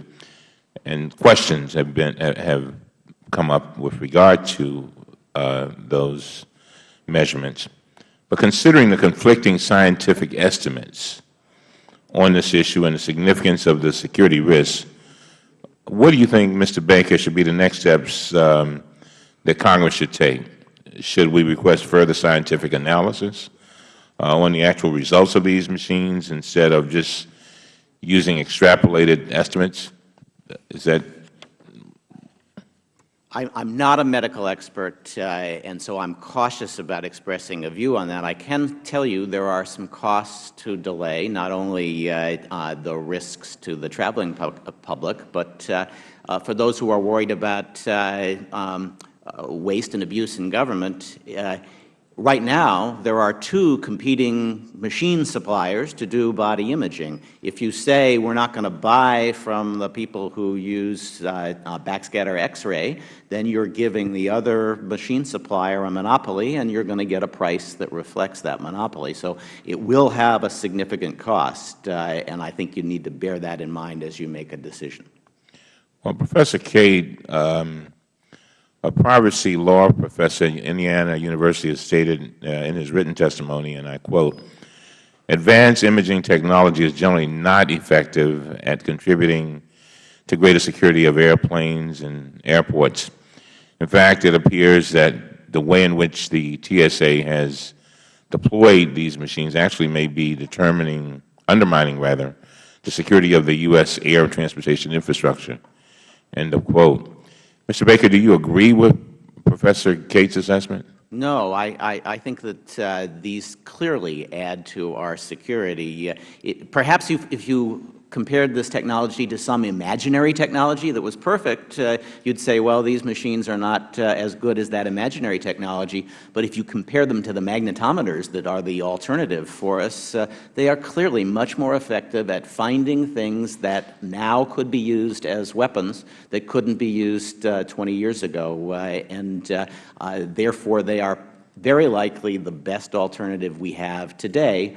and questions have been have come up with regard to uh, those measurements. But considering the conflicting scientific estimates on this issue and the significance of the security risks, what do you think, Mr. Baker, should be the next steps um, that Congress should take? Should we request further scientific analysis uh, on the actual results of these machines instead of just using extrapolated estimates? Is that I am not a medical expert, uh, and so I'm cautious about expressing a view on that. I can tell you there are some costs to delay, not only uh, uh, the risks to the traveling pu public, but uh, uh, for those who are worried about uh, waste and abuse in government, Right now, there are two competing machine suppliers to do body imaging. If you say we are not going to buy from the people who use uh, uh, backscatter X-ray, then you are giving the other machine supplier a monopoly, and you are going to get a price that reflects that monopoly. So it will have a significant cost, uh, and I think you need to bear that in mind as you make a decision. Well, Professor Cate, um, a privacy law professor at Indiana University has stated uh, in his written testimony, and I quote, advanced imaging technology is generally not effective at contributing to greater security of airplanes and airports. In fact, it appears that the way in which the TSA has deployed these machines actually may be determining, undermining rather, the security of the U.S. air transportation infrastructure. End of quote. Mr. Baker, do you agree with Professor Cate's assessment? No, I, I, I think that uh, these clearly add to our security. It, perhaps if, if you compared this technology to some imaginary technology that was perfect, uh, you would say, well, these machines are not uh, as good as that imaginary technology. But if you compare them to the magnetometers that are the alternative for us, uh, they are clearly much more effective at finding things that now could be used as weapons that couldn't be used uh, 20 years ago. Uh, and uh, therefore, they are very likely the best alternative we have today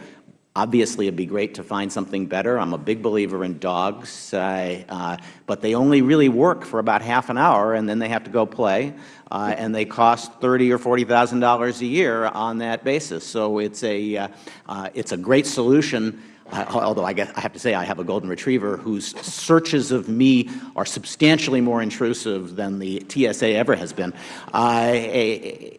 Obviously, it would be great to find something better. I am a big believer in dogs, uh, uh, but they only really work for about half an hour, and then they have to go play, uh, and they cost thirty or forty thousand dollars a year on that basis. So it's a uh, uh, it's a great solution although I, guess I have to say I have a golden retriever whose searches of me are substantially more intrusive than the TSA ever has been. Uh,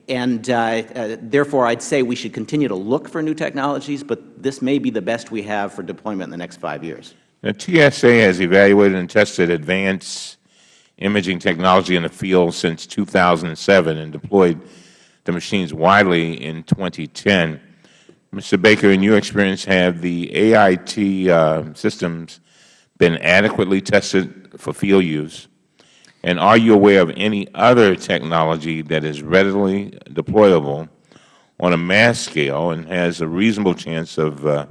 and uh, uh, therefore, I'd say we should continue to look for new technologies, but this may be the best we have for deployment in the next five years. The TSA has evaluated and tested advanced imaging technology in the field since 2007 and deployed the machines widely in 2010. Mr. Baker, in your experience, have the AIT uh, systems been adequately tested for field use? And are you aware of any other technology that is readily deployable on a mass scale and has a reasonable chance of uh,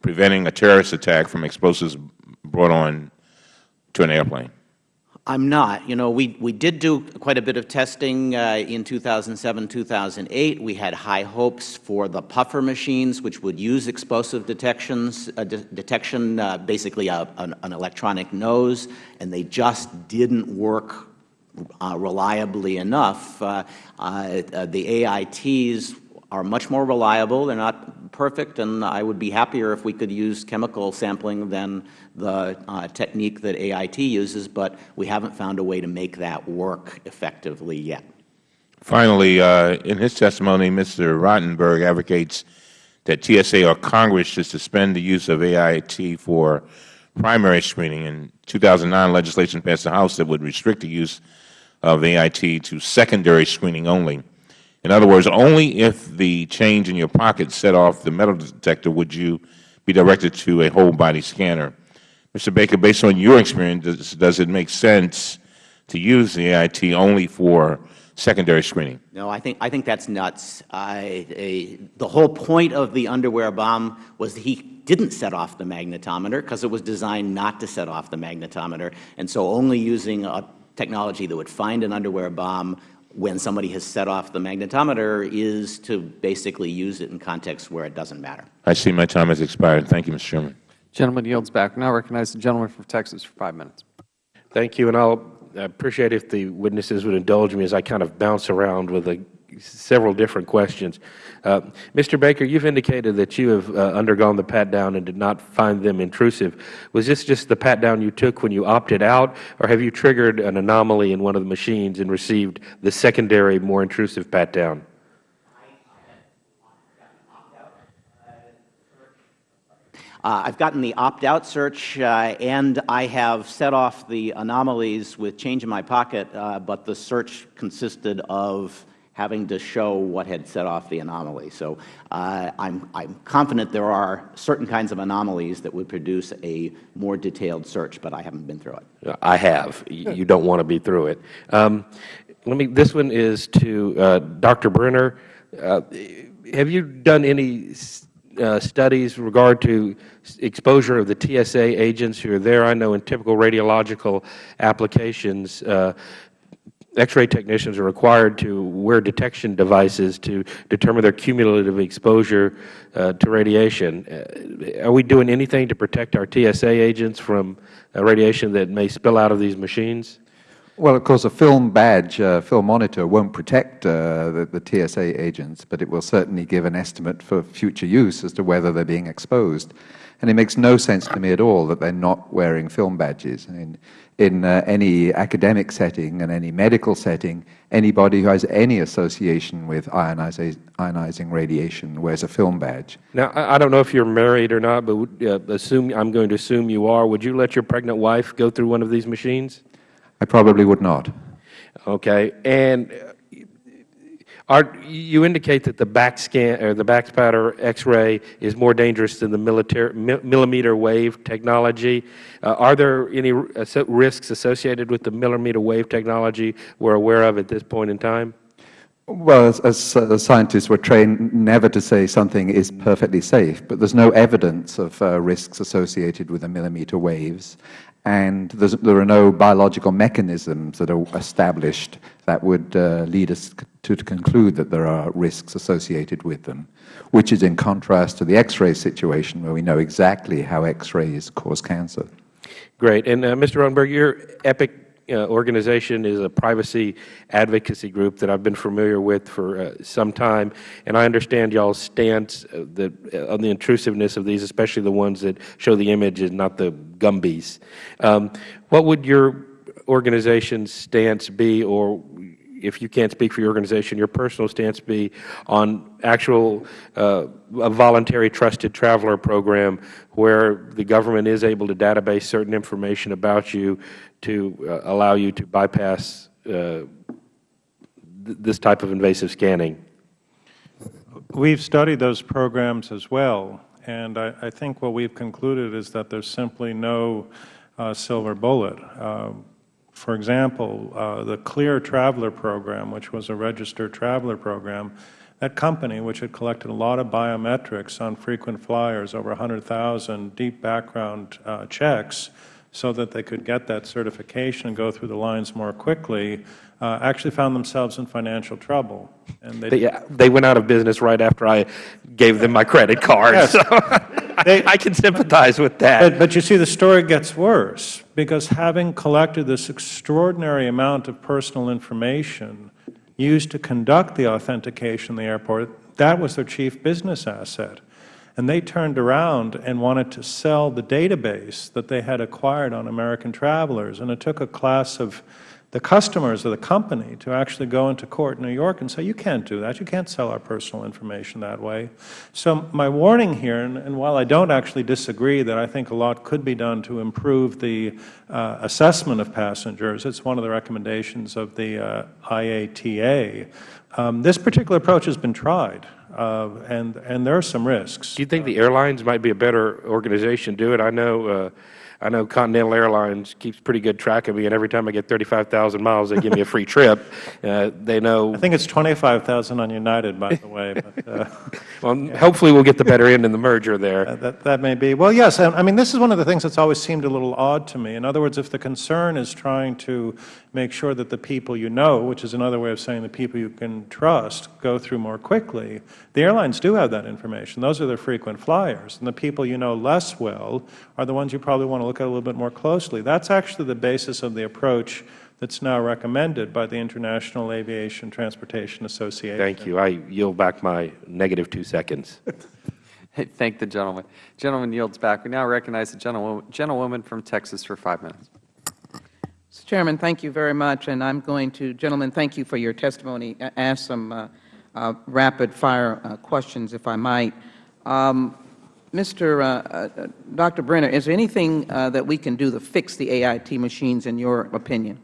preventing a terrorist attack from explosives brought on to an airplane? I'm not. You know, we, we did do quite a bit of testing uh, in 2007, 2008. We had high hopes for the puffer machines, which would use explosive detections, uh, de detection, uh, basically a, an, an, electronic nose, and they just didn't work uh, reliably enough. Uh, uh, the AITs are much more reliable. They're not perfect, and I would be happier if we could use chemical sampling than the uh, technique that AIT uses, but we haven't found a way to make that work effectively yet. Finally, uh, in his testimony, Mr. Rotenberg advocates that TSA or Congress should suspend the use of AIT for primary screening. In 2009, legislation passed the House that would restrict the use of AIT to secondary screening only. In other words, only if the change in your pocket set off the metal detector would you be directed to a whole-body scanner. Mr. Baker, based on your experience, does, does it make sense to use the AIT only for secondary screening? No, I think, I think that's nuts. The whole point of the underwear bomb was he didn't set off the magnetometer because it was designed not to set off the magnetometer. And so only using a technology that would find an underwear bomb when somebody has set off the magnetometer is to basically use it in contexts where it doesn't matter. I see my time has expired. Thank you, Mr. Chairman. Gentleman yields back. Now recognize the gentleman from Texas for five minutes. Thank you, and I'll appreciate if the witnesses would indulge me as I kind of bounce around with a, several different questions. Uh, Mr. Baker, you've indicated that you have uh, undergone the pat-down and did not find them intrusive. Was this just the pat-down you took when you opted out, or have you triggered an anomaly in one of the machines and received the secondary, more intrusive pat-down? Uh, I've gotten the opt-out search, uh, and I have set off the anomalies with change in my pocket, uh, but the search consisted of having to show what had set off the anomaly. So uh, I'm, I'm confident there are certain kinds of anomalies that would produce a more detailed search, but I haven't been through it. I have. You don't want to be through it. Um, let me. This one is to uh, Dr. Brenner. Uh, have you done any uh, studies regard to exposure of the TSA agents who are there? I know in typical radiological applications, uh, X-ray technicians are required to wear detection devices to determine their cumulative exposure uh, to radiation. Uh, are we doing anything to protect our TSA agents from uh, radiation that may spill out of these machines? Well, of course, a film badge, a film monitor won't protect uh, the, the, TSA agents, but it will certainly give an estimate for future use as to whether they're being exposed. And it makes no sense to me at all that they're not wearing film badges. I mean, in uh, any academic setting and any medical setting, anybody who has any association with ionizing radiation wears a film badge. Now, I don't know if you're married or not, but uh, assume I'm going to assume you are. Would you let your pregnant wife go through one of these machines? I probably would not. Okay. And are, you indicate that the back scan or the back spatter X-ray is more dangerous than the military, millimeter wave technology. Uh, are there any risks associated with the millimeter wave technology we're aware of at this point in time? Well, as, as uh, scientists, we're trained never to say something is perfectly safe, but there's no evidence of uh, risks associated with the millimeter waves and there are no biological mechanisms that are established that would uh, lead us to conclude that there are risks associated with them, which is in contrast to the X-ray situation where we know exactly how X-rays cause cancer. Great. And uh, Mr. Rotenberg, your EPIC uh, organization is a privacy advocacy group that I've been familiar with for uh, some time, and I understand y'all's stance uh, that, uh, on the intrusiveness of these, especially the ones that show the image and not the Gumbies. Um, what would your organization's stance be, or if you can't speak for your organization, your personal stance be on actual uh, a voluntary trusted traveler program where the government is able to database certain information about you to uh, allow you to bypass uh, th this type of invasive scanning? We've studied those programs as well, and I, I think what we've concluded is that there's simply no uh, silver bullet. Uh, for example, uh, the Clear Traveler program, which was a registered traveler program, that company, which had collected a lot of biometrics on frequent flyers, over 100,000 deep background uh, checks, so that they could get that certification and go through the lines more quickly, uh, actually found themselves in financial trouble. And they, they, they, went out of business right after I gave them my credit card. Yes. So they, I, can sympathize with that. But, but you see, the story gets worse because having collected this extraordinary amount of personal information used to conduct the authentication in the airport, That was their chief business asset. And they turned around and wanted to sell the database that they had acquired on American travelers. And it took a class of the customers of the company to actually go into court in New York and say, you can't do that. You can't sell our personal information that way. So my warning here, and, and while I don't actually disagree that I think a lot could be done to improve the uh, assessment of passengers, it's one of the recommendations of the uh, IATA, um, this particular approach has been tried. Uh, and, and there are some risks. Do you think the airlines might be a better organization to do it? I know, uh, I know Continental Airlines keeps pretty good track of me, and every time I get 35,000 miles, they give me a free trip. Uh, they know. I think it's 25,000 on United, by the way. But, uh, well, yeah. hopefully we'll get the better end in the merger there. Uh, that, that may be. Well, yes. I, I mean, this is one of the things that's always seemed a little odd to me. In other words, if the concern is trying to make sure that the people you know, which is another way of saying the people you can trust, go through more quickly, the airlines do have that information. Those are their frequent flyers. And the people you know less well are the ones you probably want to look at a little bit more closely. That's actually the basis of the approach that's now recommended by the International Aviation Transportation Association. Thank you. I yield back my negative two seconds. Thank the gentleman. Gentleman yields back. We now recognize the gentlewoman, gentlewoman from Texas for five minutes. Mr. Chairman, thank you very much. And I'm going to, gentlemen, thank you for your testimony. Ask some uh, uh, rapid-fire uh, questions, if I might. Um, Mr. Uh, Dr. Brenner, is there anything uh, that we can do to fix the AIT machines, in your opinion?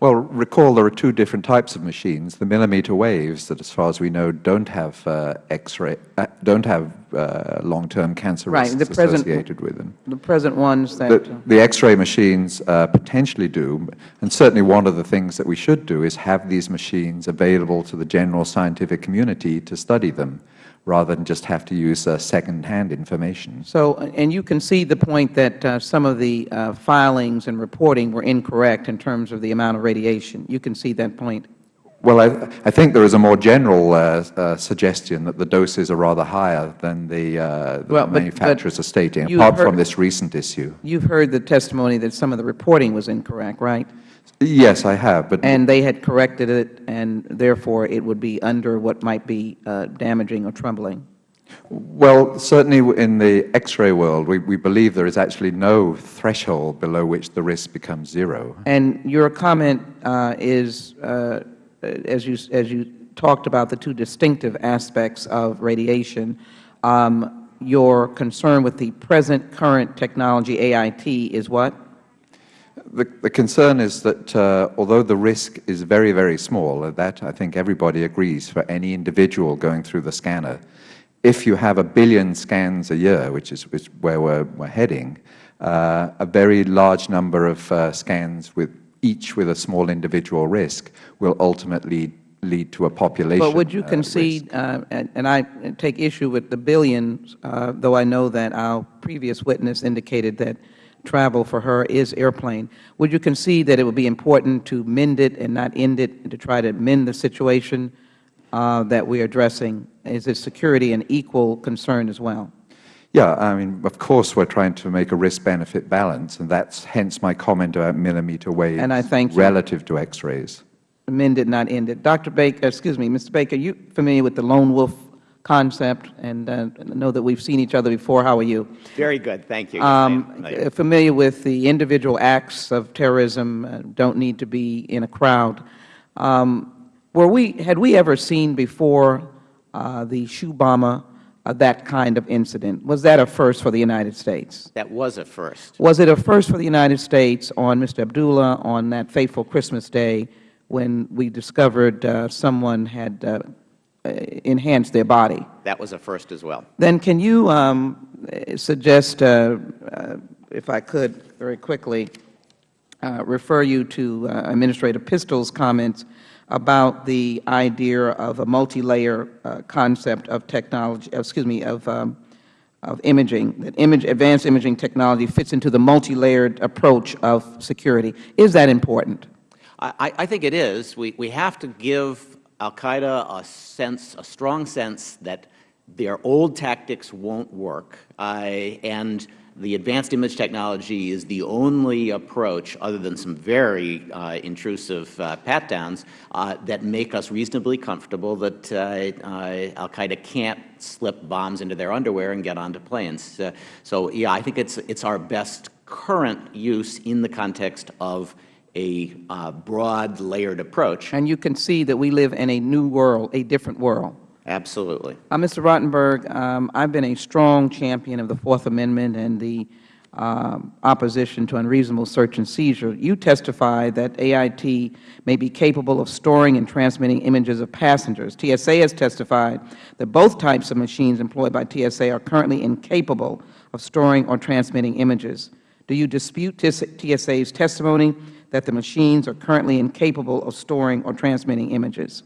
Well, recall there are two different types of machines. The millimeter waves that, as far as we know, don't have uh, X-ray, uh, don't have uh, long-term cancer right. risks the present, associated with them. The present ones that the, the X-ray machines uh, potentially do, and certainly one of the things that we should do is have these machines available to the general scientific community to study them rather than just have to use uh, second-hand information. So, and you concede the point that uh, some of the uh, filings and reporting were incorrect in terms of the amount of radiation. You concede that point? Well, I, I think there is a more general uh, uh, suggestion that the doses are rather higher than the, uh, the well, but, manufacturers but are stating, apart heard, from this recent issue. You've heard the testimony that some of the reporting was incorrect, right? Yes, I have. But and they had corrected it, and therefore it would be under what might be uh, damaging or troubling. Well, certainly in the X-ray world, we, we believe there is actually no threshold below which the risk becomes zero. And your comment uh, is, uh, as you as you talked about the two distinctive aspects of radiation. Um, your concern with the present current technology AIT is what? The, the, concern is that uh, although the risk is very, very small, that I think everybody agrees for any individual going through the scanner, if you have a billion scans a year, which is which, where we're, we're heading, uh, a very large number of uh, scans with each with a small individual risk will ultimately lead to a population But would you concede, uh, and, and, I take issue with the billions, uh, though I know that our previous witness indicated that travel for her is airplane. Would you concede that it would be important to mend it and not end it, and to try to mend the situation uh, that we are addressing? Is it security an equal concern as well? Yeah, I mean, of course, we're trying to make a risk-benefit balance, and that's hence my comment about millimeter waves and I thank relative to X-rays. Mend it, not end it. Dr. Baker, excuse me, Mr. Baker, are you familiar with the lone wolf concept and uh, know that we've seen each other before. How are you? Very good. Thank you. Um, familiar with the individual acts of terrorism, uh, don't need to be in a crowd. Um, were we, had we ever seen before uh, the shoe bomber uh, that kind of incident? Was that a first for the United States? That was a first. Was it a first for the United States on Mr. Abdullah on that fateful Christmas day when we discovered uh, someone had uh, enhance their body. That was a first as well. Then can you um, suggest, uh, uh, if I could, very quickly, uh, refer you to uh, Administrator Pistole's comments about the idea of a multi-layer uh, concept of technology, excuse me, of, um, of imaging, that image, advanced imaging technology fits into the multi-layered approach of security. Is that important? I, I think it is. We, we have to give al-Qaeda a sense, a strong sense that their old tactics won't work, uh, and the advanced image technology is the only approach, other than some very uh, intrusive uh, pat-downs, uh, that make us reasonably comfortable that uh, uh, al-Qaeda can't slip bombs into their underwear and get onto planes. So, yeah, I think it's, it's our best current use in the context of a uh, broad, layered approach. And you can see that we live in a new world, a different world. Absolutely. Uh, Mr. Rotenberg, um, I've been a strong champion of the Fourth Amendment and the um, opposition to unreasonable search and seizure. You testified that AIT may be capable of storing and transmitting images of passengers. TSA has testified that both types of machines employed by TSA are currently incapable of storing or transmitting images. Do you dispute TSA's testimony that the machines are currently incapable of storing or transmitting images?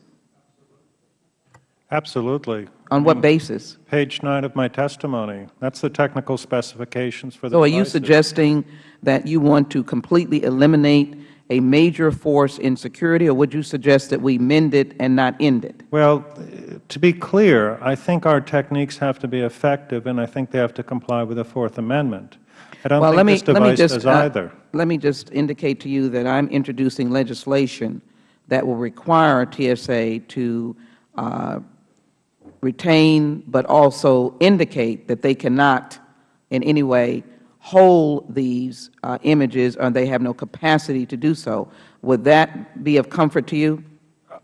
Absolutely. On what mm. basis? Page 9 of my testimony. That's the technical specifications for the So are you suggesting that you want to completely eliminate a major force in security, or would you suggest that we mend it and not end it? Well, to be clear, I think our techniques have to be effective, and I think they have to comply with the Fourth Amendment. I don't well, think let me, this let me just, does uh, either. Let me just indicate to you that I'm introducing legislation that will require TSA to uh, retain but also indicate that they cannot in any way hold these uh, images or they have no capacity to do so. Would that be of comfort to you?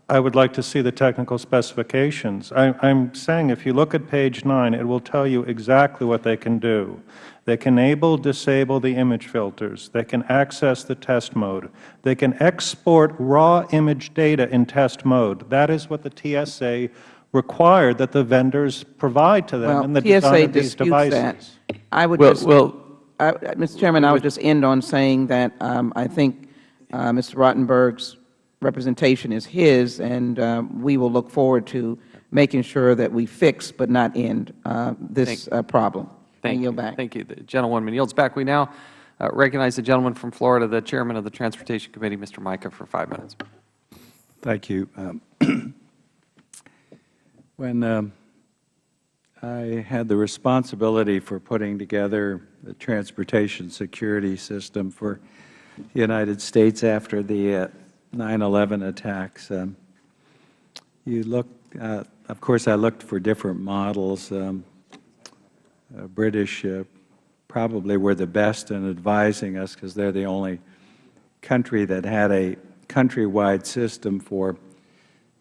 I would like to see the technical specifications. I am saying if you look at page 9, it will tell you exactly what they can do. They can enable, disable the image filters. They can access the test mode. They can export raw image data in test mode. That is what the TSA required that the vendors provide to them well, in the TSA design of these disputes devices. That. I would Well- just, well- I, Mr. Chairman, I would just end on saying that um, I think uh, Mr. Rotenberg's representation is his, and uh, we will look forward to making sure that we fix but not end uh, this uh, problem. Thank you. back. Thank you. The gentlewoman yields back. We now uh, recognize the gentleman from Florida, the Chairman of the Transportation Committee, Mr. Mica, for five minutes. Thank you. Um, when um, I had the responsibility for putting together the transportation security system for the United States after the 9/11 attacks, um, you look. Uh, of course, I looked for different models. Um, uh, British probably were the best in advising us because they're the only country that had a countrywide system for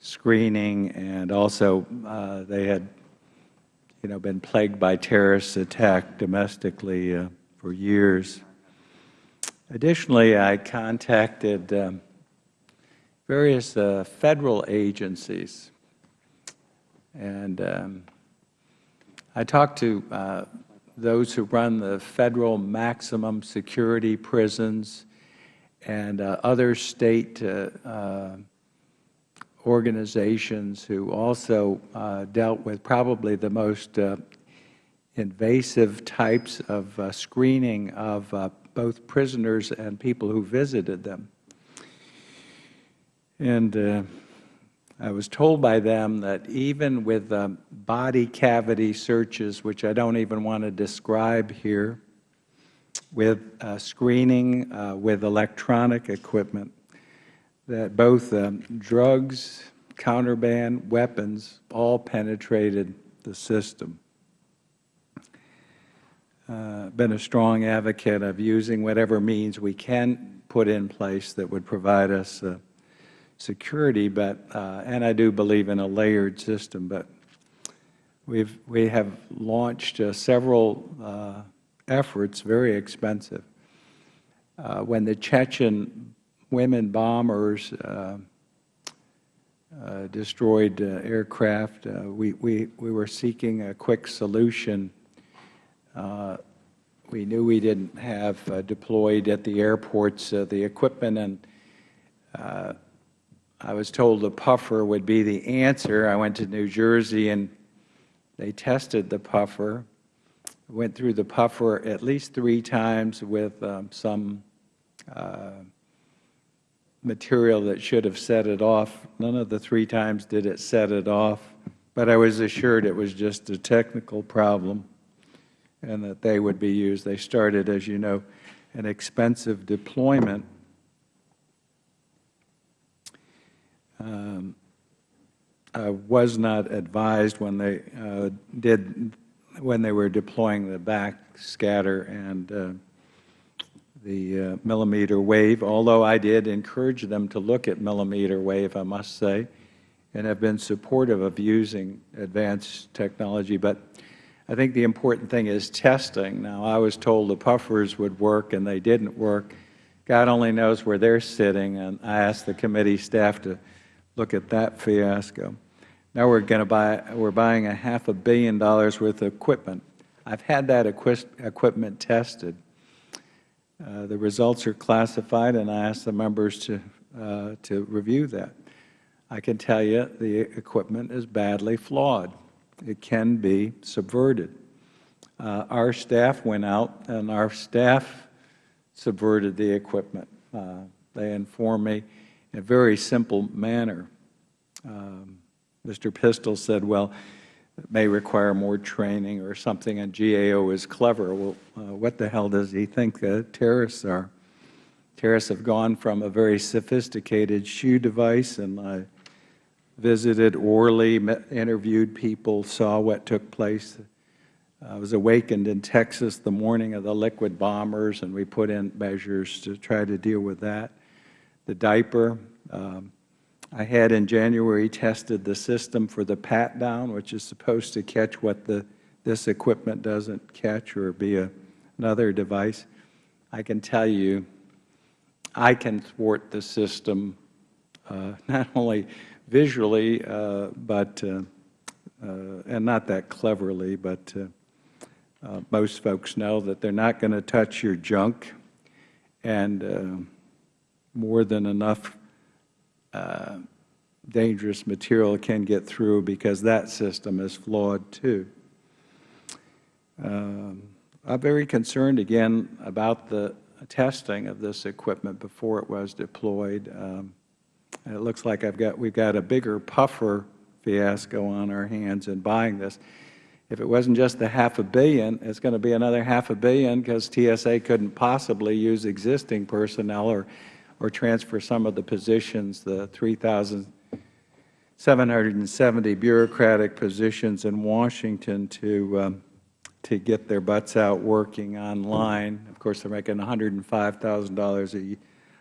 screening, and also uh, they had, you know, been plagued by terrorist attack domestically uh, for years. Additionally, I contacted um, various uh, federal agencies, and um, I talked to uh, those who run the federal maximum security prisons and uh, other state uh, uh, organizations who also uh, dealt with probably the most uh, invasive types of screening of both prisoners and people who visited them. And I was told by them that even with um, body cavity searches, which I don't even want to describe here, with uh, screening, uh, with electronic equipment, that both um, drugs, contraband, weapons all penetrated the system. Uh, been a strong advocate of using whatever means we can put in place that would provide us uh, security, but uh, and I do believe in a layered system. But we've we have launched uh, several uh, efforts, very expensive. Uh, when the Chechen women bombers uh, uh, destroyed aircraft, we, we, we were seeking a quick solution. We knew we didn't have deployed at the airports the equipment, and I was told the puffer would be the answer. I went to New Jersey, and they tested the puffer went through the puffer at least three times with um, some uh, material that should have set it off. None of the three times did it set it off, but I was assured it was just a technical problem. and that they would be used. They started, as you know, an expensive deployment. I was not advised when they uh, did when they were deploying the backscatter and uh, the uh, millimeter wave, although I did encourage them to look at millimeter wave, I must say, and have been supportive of using advanced technology. But I think the important thing is testing. Now, I was told the puffers would work, and they didn't work. God only knows where they're sitting, and I asked the committee staff to look at that fiasco. Now we're going to buy, we're buying a half a billion dollars worth of equipment. I've had that equipment tested. Uh, the results are classified, and I asked the members to, uh, to review that. I can tell you the equipment is badly flawed. It can be subverted. Uh, our staff went out, and our staff subverted the equipment. Uh, they informed me in a very simple manner. Um, Mr. Pistole said, well, it may require more training or something, and GAO is clever. Well, uh, what the hell does he think uh, terrorists are? Terrorists have gone from a very sophisticated shoe device, and I visited Orly, met, interviewed people, saw what took place. I was awakened in Texas the morning of the liquid bombers, and we put in measures to try to deal with that. The diaper, um, I had in January tested the system for the pat-down, which is supposed to catch what the, this equipment doesn't catch or be a, another device. I can tell you I can thwart the system uh, not only visually, uh, but, uh, uh and not that cleverly, but uh, uh, most folks know that they're not going to touch your junk and more than enough uh, dangerous material can get through because that system is flawed too. Um, I'm very concerned again about the testing of this equipment before it was deployed. Um, it looks like I've got, we've got a bigger puffer fiasco on our hands in buying this. If it wasn't just the half a billion, it's going to be another half a billion because TSA couldn't possibly use existing personnel or or transfer some of the positions, the 3,770 bureaucratic positions in Washington to, um, to get their butts out working online. Of course, they're making $105,000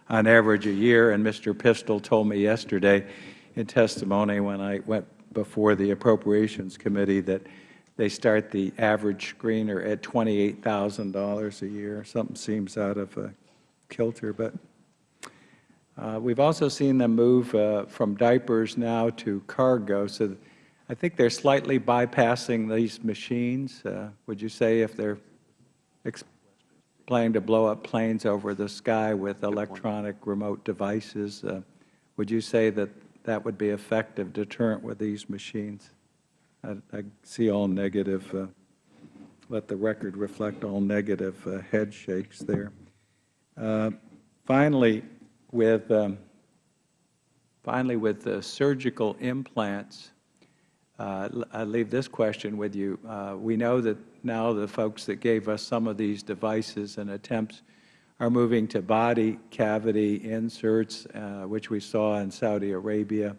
on average a year, and Mr. Pistole told me yesterday in testimony when I went before the Appropriations Committee that they start the average screener at $28,000 a year. Something seems out of uh, kilter, but uh, we've also seen them move uh, from diapers now to cargo. So I think they're slightly bypassing these machines. Uh, would you say if they're planning to blow up planes over the sky with electronic remote devices, uh, would you say that that would be effective deterrent with these machines? I, I see all negative. Uh, let the record reflect all negative uh, head shakes there. finally, with um, finally with the surgical implants, uh, I leave this question with you. Uh, we know that now the folks that gave us some of these devices and attempts are moving to body cavity inserts, uh, which we saw in Saudi Arabia,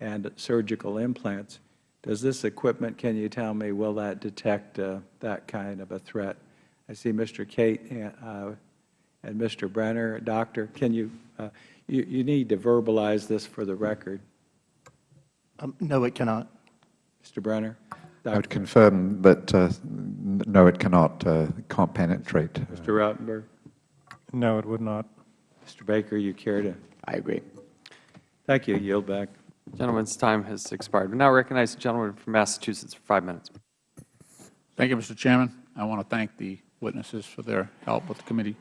and surgical implants. Does this equipment, can you tell me, will that detect uh, that kind of a threat? I see Mr. Cate uh, and Mr. Brenner. Doctor, can you, uh, you, you need to verbalize this for the record. Um, no, it cannot. Mr. Brenner? Doctor. I would confirm that uh, no, it cannot, uh, can't penetrate. Mr. Rotenberg? No, it would not. Mr. Baker, you care to? I agree. Thank you. Yield back. Gentleman's time has expired. We now recognize the gentleman from Massachusetts for five minutes. Thank you, Mr. Chairman. I want to thank the witnesses for their help with the committee.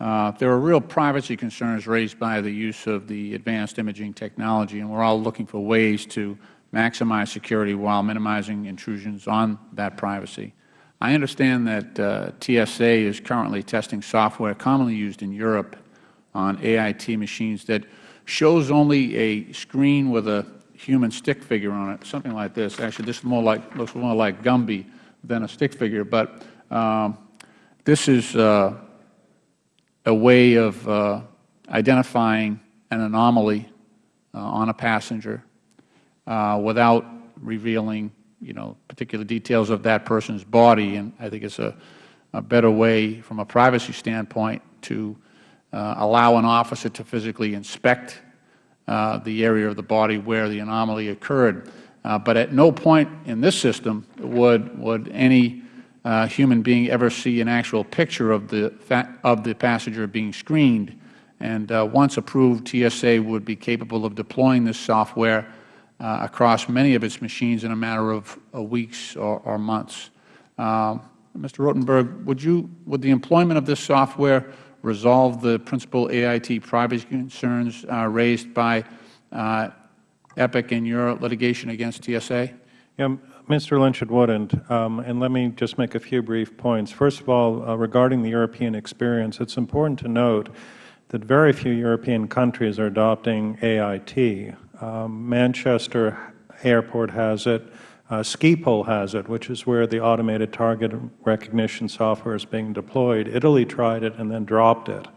Uh, there are real privacy concerns raised by the use of the advanced imaging technology, and we are all looking for ways to maximize security while minimizing intrusions on that privacy. I understand that uh, TSA is currently testing software commonly used in Europe on AIT machines that shows only a screen with a human stick figure on it, something like this. Actually, this more like, looks more like Gumby than a stick figure. But um, this is uh, a way of uh, identifying an anomaly uh, on a passenger uh, without revealing, you know, particular details of that person's body. And I think it's a, a better way from a privacy standpoint to uh, allow an officer to physically inspect uh, the area of the body where the anomaly occurred. But at no point in this system would, would any uh, human being ever see an actual picture of the, of the passenger being screened. And uh, once approved, TSA would be capable of deploying this software uh, across many of its machines in a matter of weeks or, or months. Mr. Rotenberg, would, you, would the employment of this software resolve the principal AIT privacy concerns uh, raised by uh, EPIC in your litigation against TSA? Yeah, Mr. Lynch, it wouldn't. Um, and let me just make a few brief points. First of all, uh, regarding the European experience, it's important to note that very few European countries are adopting AIT. Um, Manchester Airport has it. Uh, Schiphol has it, which is where the automated target recognition software is being deployed. Italy tried it and then dropped it.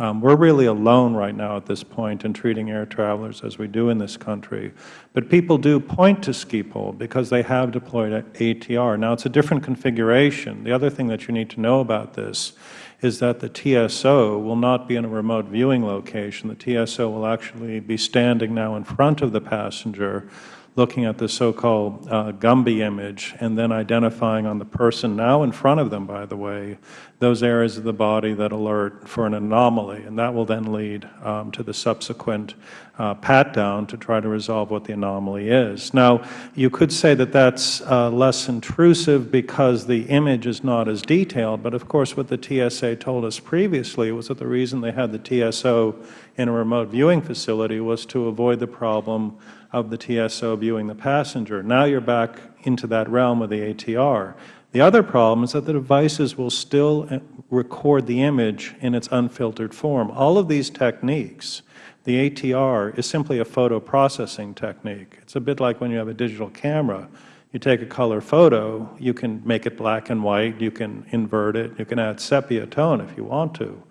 Um, we're really alone right now at this point in treating air travelers as we do in this country. But people do point to Schiphol because they have deployed ATR. Now, it's a different configuration. The other thing that you need to know about this is that the TSO will not be in a remote viewing location. The TSO will actually be standing now in front of the passenger looking at the so-called uh, Gumby image and then identifying on the person now in front of them, by the way, those areas of the body that alert for an anomaly. And that will then lead um, to the subsequent uh, pat-down to try to resolve what the anomaly is. Now, you could say that that's uh, less intrusive because the image is not as detailed, but of course what the TSA told us previously was that the reason they had the TSO in a remote viewing facility was to avoid the problem of the TSO viewing the passenger. Now you are back into that realm of the ATR. The other problem is that the devices will still uh, record the image in its unfiltered form. All of these techniques, the ATR is simply a photo processing technique. It's a bit like when you have a digital camera. You take a color photo, you can make it black and white, you can invert it, you can add sepia tone if you want to.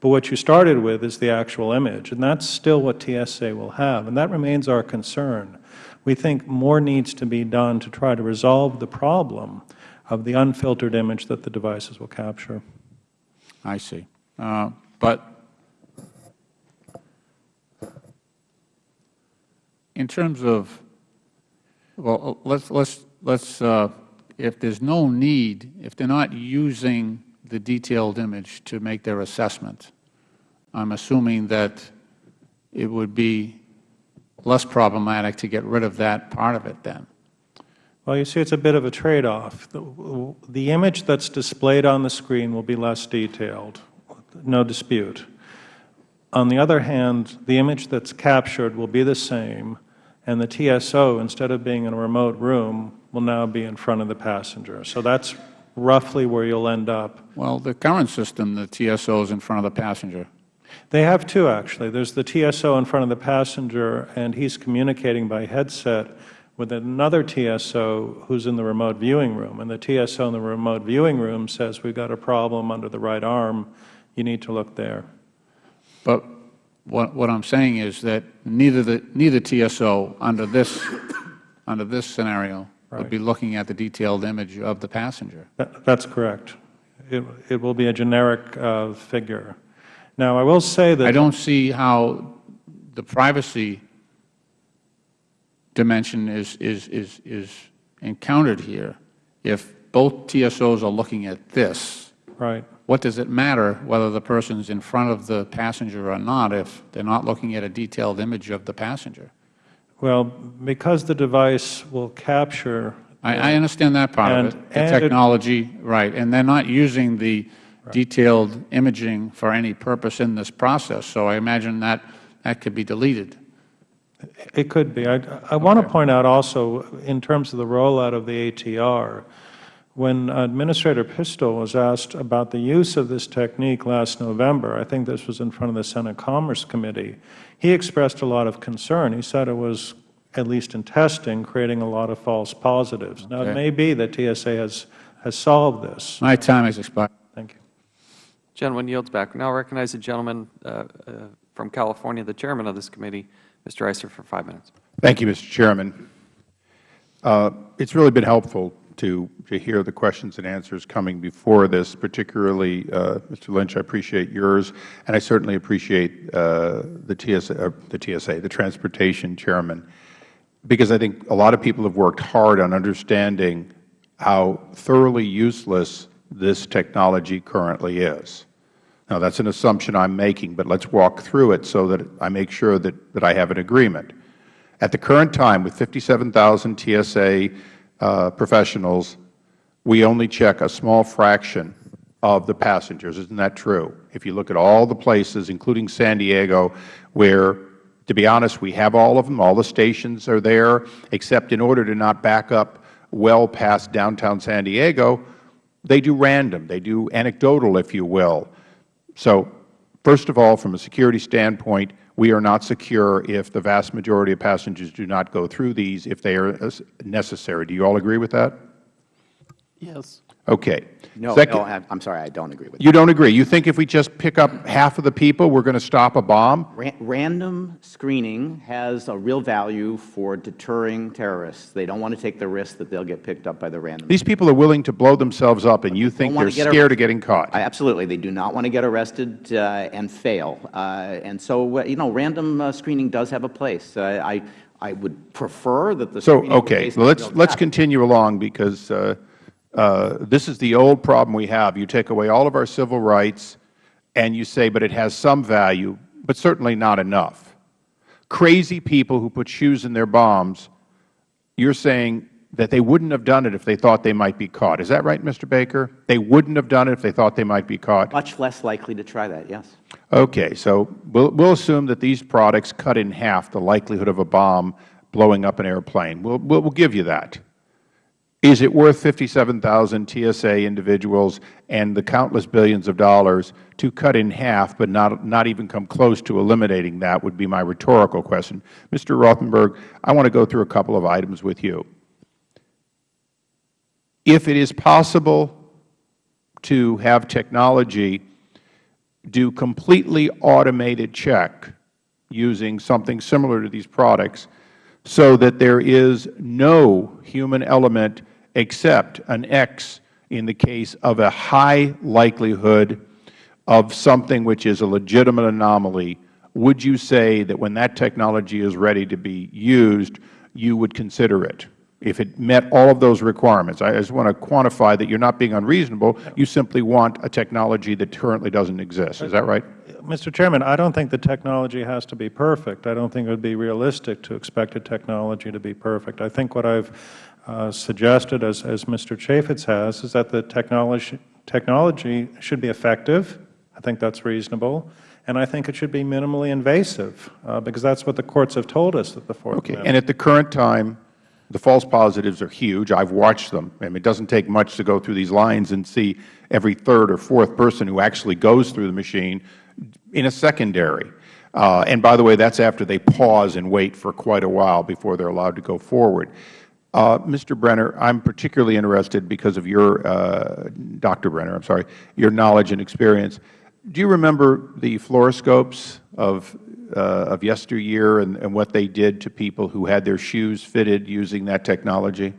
But what you started with is the actual image, and that's still what TSA will have, and that remains our concern. We think more needs to be done to try to resolve the problem of the unfiltered image that the devices will capture. I see. Uh, but in terms of, well, let's, let's, let's, uh, if there's no need, if they're not using the detailed image to make their assessment. I'm assuming that it would be less problematic to get rid of that part of it then. Well, you see, it's a bit of a trade-off. The, the image that's displayed on the screen will be less detailed, no dispute. On the other hand, the image that's captured will be the same, and the TSO, instead of being in a remote room, will now be in front of the passenger. So that's roughly where you'll end up. Well, the current system, the TSO is in front of the passenger. They have two, actually. There's the TSO in front of the passenger, and he's communicating by headset with another TSO who's in the remote viewing room. And the TSO in the remote viewing room says, we've got a problem under the right arm. You need to look there. But what, what I'm saying is that neither, the, neither TSO under this, under this scenario. Would be looking at the detailed image of the passenger. That, that's correct. It, it will be a generic uh, figure. Now, I will say that I don't see how the privacy dimension is, is, is, is encountered here. If both TSOs are looking at this, right. what does it matter whether the person is in front of the passenger or not if they are not looking at a detailed image of the passenger? Well, because the device will capture I, I understand that part and, of it, the technology, it, right, and they're not using the right. detailed imaging for any purpose in this process, so I imagine that that could be deleted. It could be. I, I okay. want to point out also, in terms of the rollout of the ATR, when Administrator Pistole was asked about the use of this technique last November, I think this was in front of the Senate Commerce Committee, he expressed a lot of concern. He said it was, at least in testing, creating a lot of false positives. Okay. Now, it may be that TSA has has solved this. My time has expired. Thank you. Gentleman yields back. Now recognize the gentleman uh, uh, from California, the chairman of this committee, Mr. Issa, for five minutes. Thank you, Mr. Chairman. Uh, it's really been helpful to, to hear the questions and answers coming before this, particularly, uh, Mr. Lynch, I appreciate yours, and I certainly appreciate uh, the, TSA, uh, the TSA, the Transportation Chairman, because I think a lot of people have worked hard on understanding how thoroughly useless this technology currently is. Now, that's an assumption I'm making, but let's walk through it so that I make sure that, that I have an agreement. At the current time, with 57,000 TSA Uh, professionals, we only check a small fraction of the passengers. Isn't that true? If you look at all the places, including San Diego, where, to be honest, we have all of them, all the stations are there, except in order to not back up well past downtown San Diego, they do random. They do anecdotal, if you will. So, first of all, from a security standpoint, we are not secure if the vast majority of passengers do not go through these if they are necessary. Do you all agree with that? Yes. Okay. No, Second, no, I'm sorry, I don't agree with you You don't agree. You think if we just pick up half of the people, we're going to stop a bomb? Ra random screening has a real value for deterring terrorists. They don't want to take the risk that they'll get picked up by the random. These people are willing to blow themselves up, and you think they're scared arrested. of getting caught. I- Absolutely. They do not want to get arrested uh, and fail. Uh, And so, uh, you know, random uh, screening does have a place. Uh, I I would prefer that the So, okay, let's, let's continue along because uh, Uh, this is the old problem we have. You take away all of our civil rights and you say, but it has some value, but certainly not enough. Crazy people who put shoes in their bombs, you're saying that they wouldn't have done it if they thought they might be caught. Is that right, Mr. Baker? They wouldn't have done it if they thought they might be caught? Much less likely to try that, yes. Okay, so we'll, we'll assume that these products cut in half the likelihood of a bomb blowing up an airplane. We'll, we'll, we'll give you that. Is it worth 57,000 TSA individuals and the countless billions of dollars to cut in half but not, not even come close to eliminating that would be my rhetorical question. Mr. Rotenberg, I want to go through a couple of items with you. If it is possible to have technology do completely automated check using something similar to these products so that there is no human element except an X in the case of a high likelihood of something which is a legitimate anomaly, would you say that when that technology is ready to be used, you would consider it? If it met all of those requirements. I just want to quantify that you are not being unreasonable. You simply want a technology that currently doesn't exist. Is that right? Mr. Chairman, I don't think the technology has to be perfect. I don't think it would be realistic to expect a technology to be perfect. I think what I have uh, suggested, as, as Mr. Chaffetz has, is that the technology, technology should be effective. I think that is reasonable. And I think it should be minimally invasive, uh, because that is what the courts have told us that the Fourth Okay. Amendment. And at the current time, the false positives are huge. I've watched them. I mean, it doesn't take much to go through these lines and see every third or fourth person who actually goes through the machine in a secondary. Uh, and by the way, that's after they pause and wait for quite a while before they're allowed to go forward. Uh, Mr. Brenner, I'm particularly interested because of your, uh, Dr. Brenner, I'm sorry, your knowledge and experience. Do you remember the fluoroscopes of, of yesteryear and, and what they did to people who had their shoes fitted using that technology?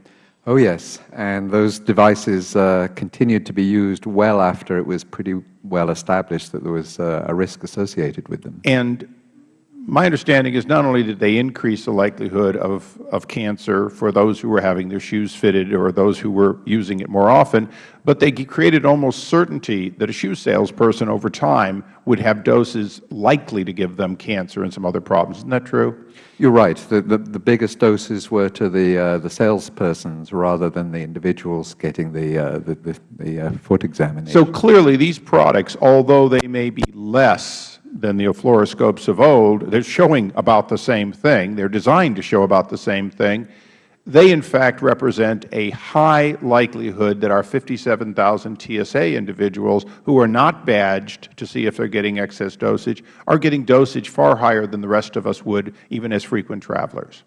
Oh, yes. And those devices uh, continued to be used well after it was pretty well established that there was uh, a risk associated with them. And my understanding is not only did they increase the likelihood of, of cancer for those who were having their shoes fitted or those who were using it more often, but they created almost certainty that a shoe salesperson over time would have doses likely to give them cancer and some other problems. Isn't that true? You're right. The, the, the biggest doses were to the, uh, the salespersons rather than the individuals getting the, uh, the, the, the uh, foot examination. So clearly these products, although they may be less than the fluoroscopes of old, they're showing about the same thing. They're designed to show about the same thing. They, in fact, represent a high likelihood that our 57,000 TSA individuals who are not badged to see if they're getting excess dosage are getting dosage far higher than the rest of us would, even as frequent travelers.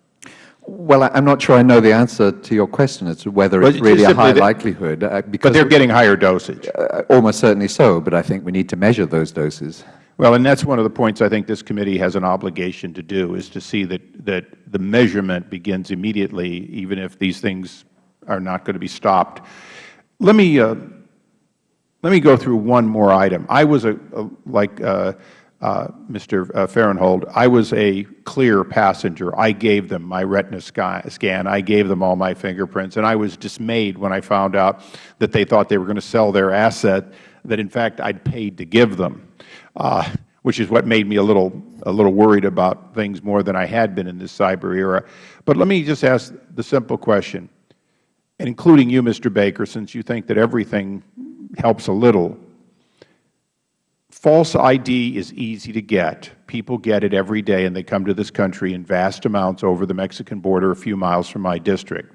Well, I- I'm not sure I know the answer to your question as to whether it's really a high likelihood. uh, But they're getting higher dosage. uh, Almost certainly so, but I think we need to measure those doses. Well, and that's one of the points I think this committee has an obligation to do, is to see that, that the measurement begins immediately, even if these things are not going to be stopped. Let me, uh, let me go through one more item. I was, a, a like uh, uh, Mr. Farenthold, I was a clear passenger. I gave them my retina scan. I gave them all my fingerprints. And I was dismayed when I found out that they thought they were going to sell their asset that, in fact, I'd paid to give them uh, Uh, which is what made me a little, a little worried about things more than I had been in this cyber era. But let me just ask the simple question, including you, Mr. Baker, since you think that everything helps a little. False ID is easy to get. People get it every day, and they come to this country in vast amounts over the Mexican border a few miles from my district.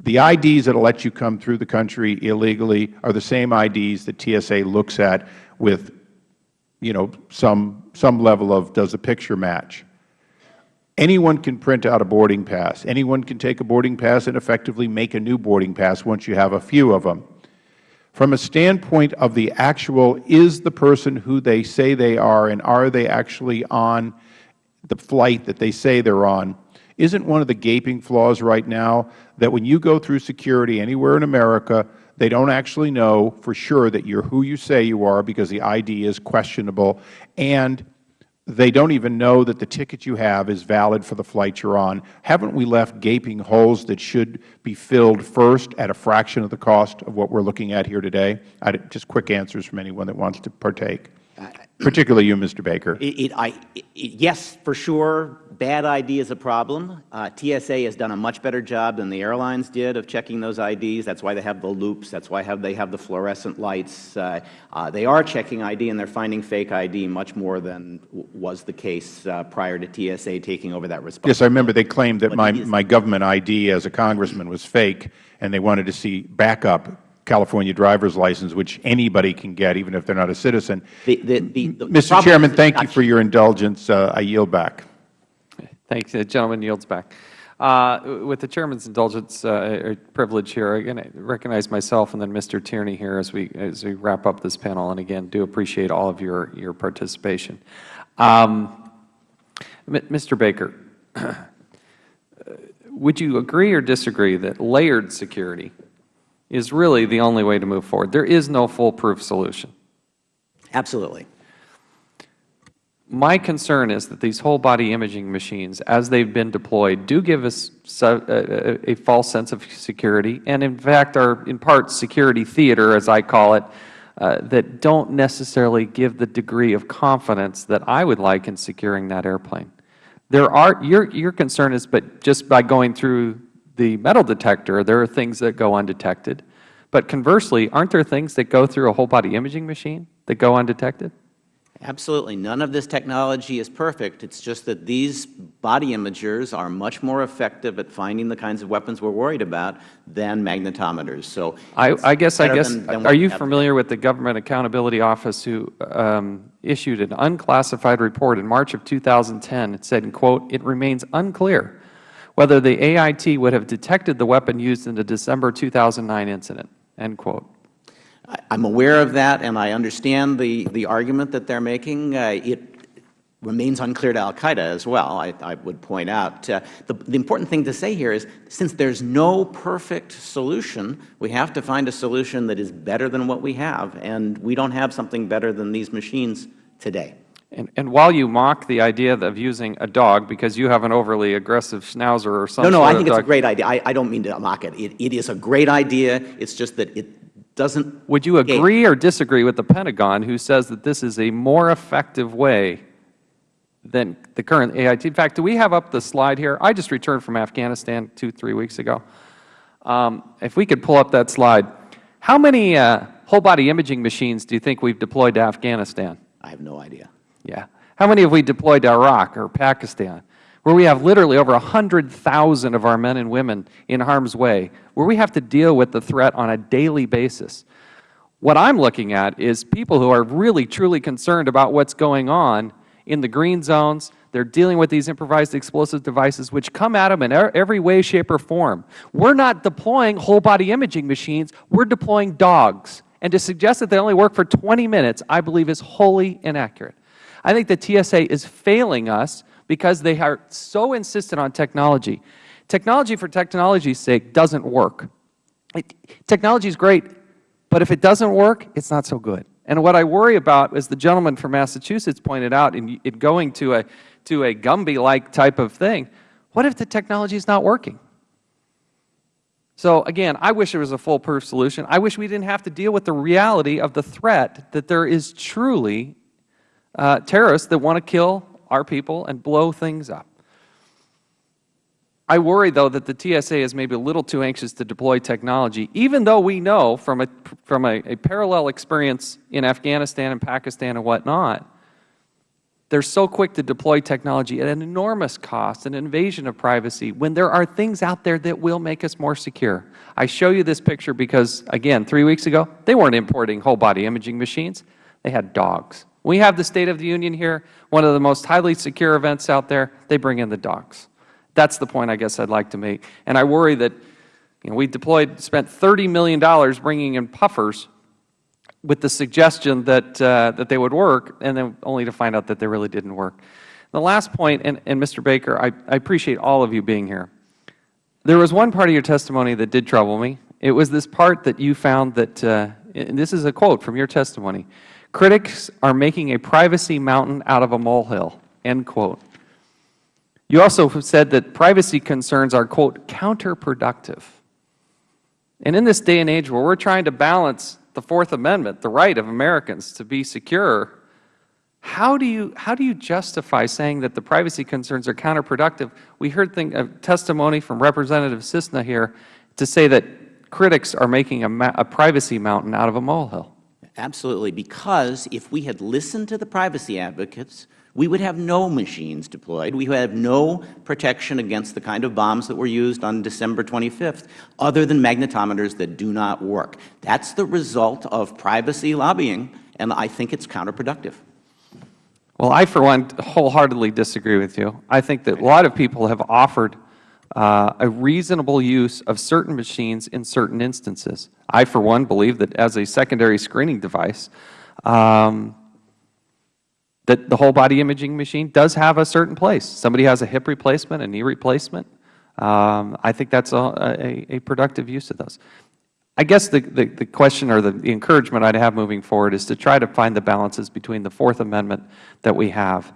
The IDs that will let you come through the country illegally are the same IDs that TSA looks at with you know, some, some level of does a picture match. Anyone can print out a boarding pass. Anyone can take a boarding pass and effectively make a new boarding pass once you have a few of them. From a standpoint of the actual, is the person who they say they are and are they actually on the flight that they say they're on, isn't one of the gaping flaws right now that when you go through security anywhere in America, they don't actually know for sure that you're who you say you are because the ID is questionable, and they don't even know that the ticket you have is valid for the flight you're on. Haven't we left gaping holes that should be filled first at a fraction of the cost of what we're looking at here today? I, just quick answers from anyone that wants to partake, particularly you, Mr. Baker. It, it, I, it, yes, for sure, bad ID is a problem. Uh, TSA has done a much better job than the airlines did of checking those IDs. That's why they have the loops. That's why have, they have the fluorescent lights. Uh, uh, they are checking ID, and they're finding fake ID much more than was the case uh, prior to TSA taking over that responsibility. Yes, I remember they claimed that my, my government ID as a congressman was fake, and they wanted to see backup California driver's license, which anybody can get, even if they're not a citizen. The, the, the, the Mr. Chairman, thank you for your indulgence. Uh, I yield back. Thanks. The gentleman yields back. Uh, with the Chairman's indulgence uh, privilege here, again, I recognize myself and then Mr. Tierney here as we, as we wrap up this panel, and again, do appreciate all of your, your participation. Um, Mr. Baker, would you agree or disagree that layered security is really the only way to move forward? There is no foolproof solution. Absolutely. My concern is that these whole body imaging machines, as they have been deployed, do give us a, a, false sense of security and, in fact, are in part security theater, as I call it, uh, that don't necessarily give the degree of confidence that I would like in securing that airplane. There are, your, your concern is, but just by going through the metal detector, there are things that go undetected. But conversely, aren't there things that go through a whole body imaging machine that go undetected? Absolutely. None of this technology is perfect. It's just that these body imagers are much more effective at finding the kinds of weapons we're worried about than magnetometers. So I, I guess, I guess, than, than are you familiar with the Government Accountability Office who um, issued an unclassified report in March of 2010? It said, in quote, it remains unclear whether the AIT would have detected the weapon used in the December 2009 incident, end quote. I'm aware of that, and I understand the, the argument that they're making. Uh, it remains unclear to al-Qaeda as well, I, I, would point out. Uh, the, the important thing to say here is, since there's no perfect solution, we have to find a solution that is better than what we have, and we don't have something better than these machines today. And, and while you mock the idea of using a dog because you have an overly aggressive schnauzer or something, no, no, I think it's a great idea. I, I don't mean to mock it. it. It is a great idea. It's just that it doesn't. Would you agree or disagree with the Pentagon, who says that this is a more effective way than the current AIT? In fact, do we have up the slide here? I just returned from Afghanistan two, three weeks ago. Um, if we could pull up that slide, how many uh, whole body imaging machines do you think we've deployed to Afghanistan? I have no idea. Yeah. How many have we deployed to Iraq or Pakistan, where we have literally over 100,000 of our men and women in harm's way, where we have to deal with the threat on a daily basis? What I'm looking at is people who are really, truly concerned about what's going on in the green zones. They are dealing with these improvised explosive devices, which come at them in every way, shape, or form. We are not deploying whole-body imaging machines. We are deploying dogs. And to suggest that they only work for 20 minutes, I believe is wholly inaccurate. I think the TSA is failing us because they are so insistent on technology. Technology for technology's sake doesn't work. It, technology is great, but if it doesn't work, it's not so good. And what I worry about, as the gentleman from Massachusetts pointed out, in, in going to a, to a Gumby-like type of thing, what if the technology is not working? So again, I wish there was a foolproof solution. I wish we didn't have to deal with the reality of the threat that there is truly uh, terrorists that want to kill our people and blow things up. I worry, though, that the TSA is maybe a little too anxious to deploy technology, even though we know from a, from a, a parallel experience in Afghanistan and Pakistan and whatnot, they're so quick to deploy technology at an enormous cost, an invasion of privacy, when there are things out there that will make us more secure. I show you this picture because, again, three weeks ago, they weren't importing whole-body imaging machines. They had dogs. We have the State of the Union here, one of the most highly secure events out there. They bring in the dogs. That's the point I guess I'd like to make. And I worry that you know, we deployed, spent $30 million bringing in puffers with the suggestion that, uh, that they would work, and then only to find out that they really didn't work. The last point, and, and Mr. Baker, I, I appreciate all of you being here. There was one part of your testimony that did trouble me. It was this part that you found that, uh, and this is a quote from your testimony, critics are making a privacy mountain out of a molehill, end quote. You also said that privacy concerns are, quote, counterproductive. And in this day and age where we are trying to balance the Fourth Amendment, the right of Americans to be secure, how do you, how do you justify saying that the privacy concerns are counterproductive? We heard thing, a testimony from Representative Cisna here to say that critics are making a, a privacy mountain out of a molehill. Absolutely, because if we had listened to the privacy advocates, we would have no machines deployed. We would have no protection against the kind of bombs that were used on December 25th, other than magnetometers that do not work. That is the result of privacy lobbying, and I think it is counterproductive. Well, I, for one, wholeheartedly disagree with you. I think that a lot of people have offered a reasonable use of certain machines in certain instances. I, for one, believe that as a secondary screening device, um, that the whole body imaging machine does have a certain place. Somebody has a hip replacement, a knee replacement. Um, I think that's a, a, a, productive use of those. I guess the, the, the question or the, the encouragement I'd have moving forward is to try to find the balances between the Fourth Amendment that we have,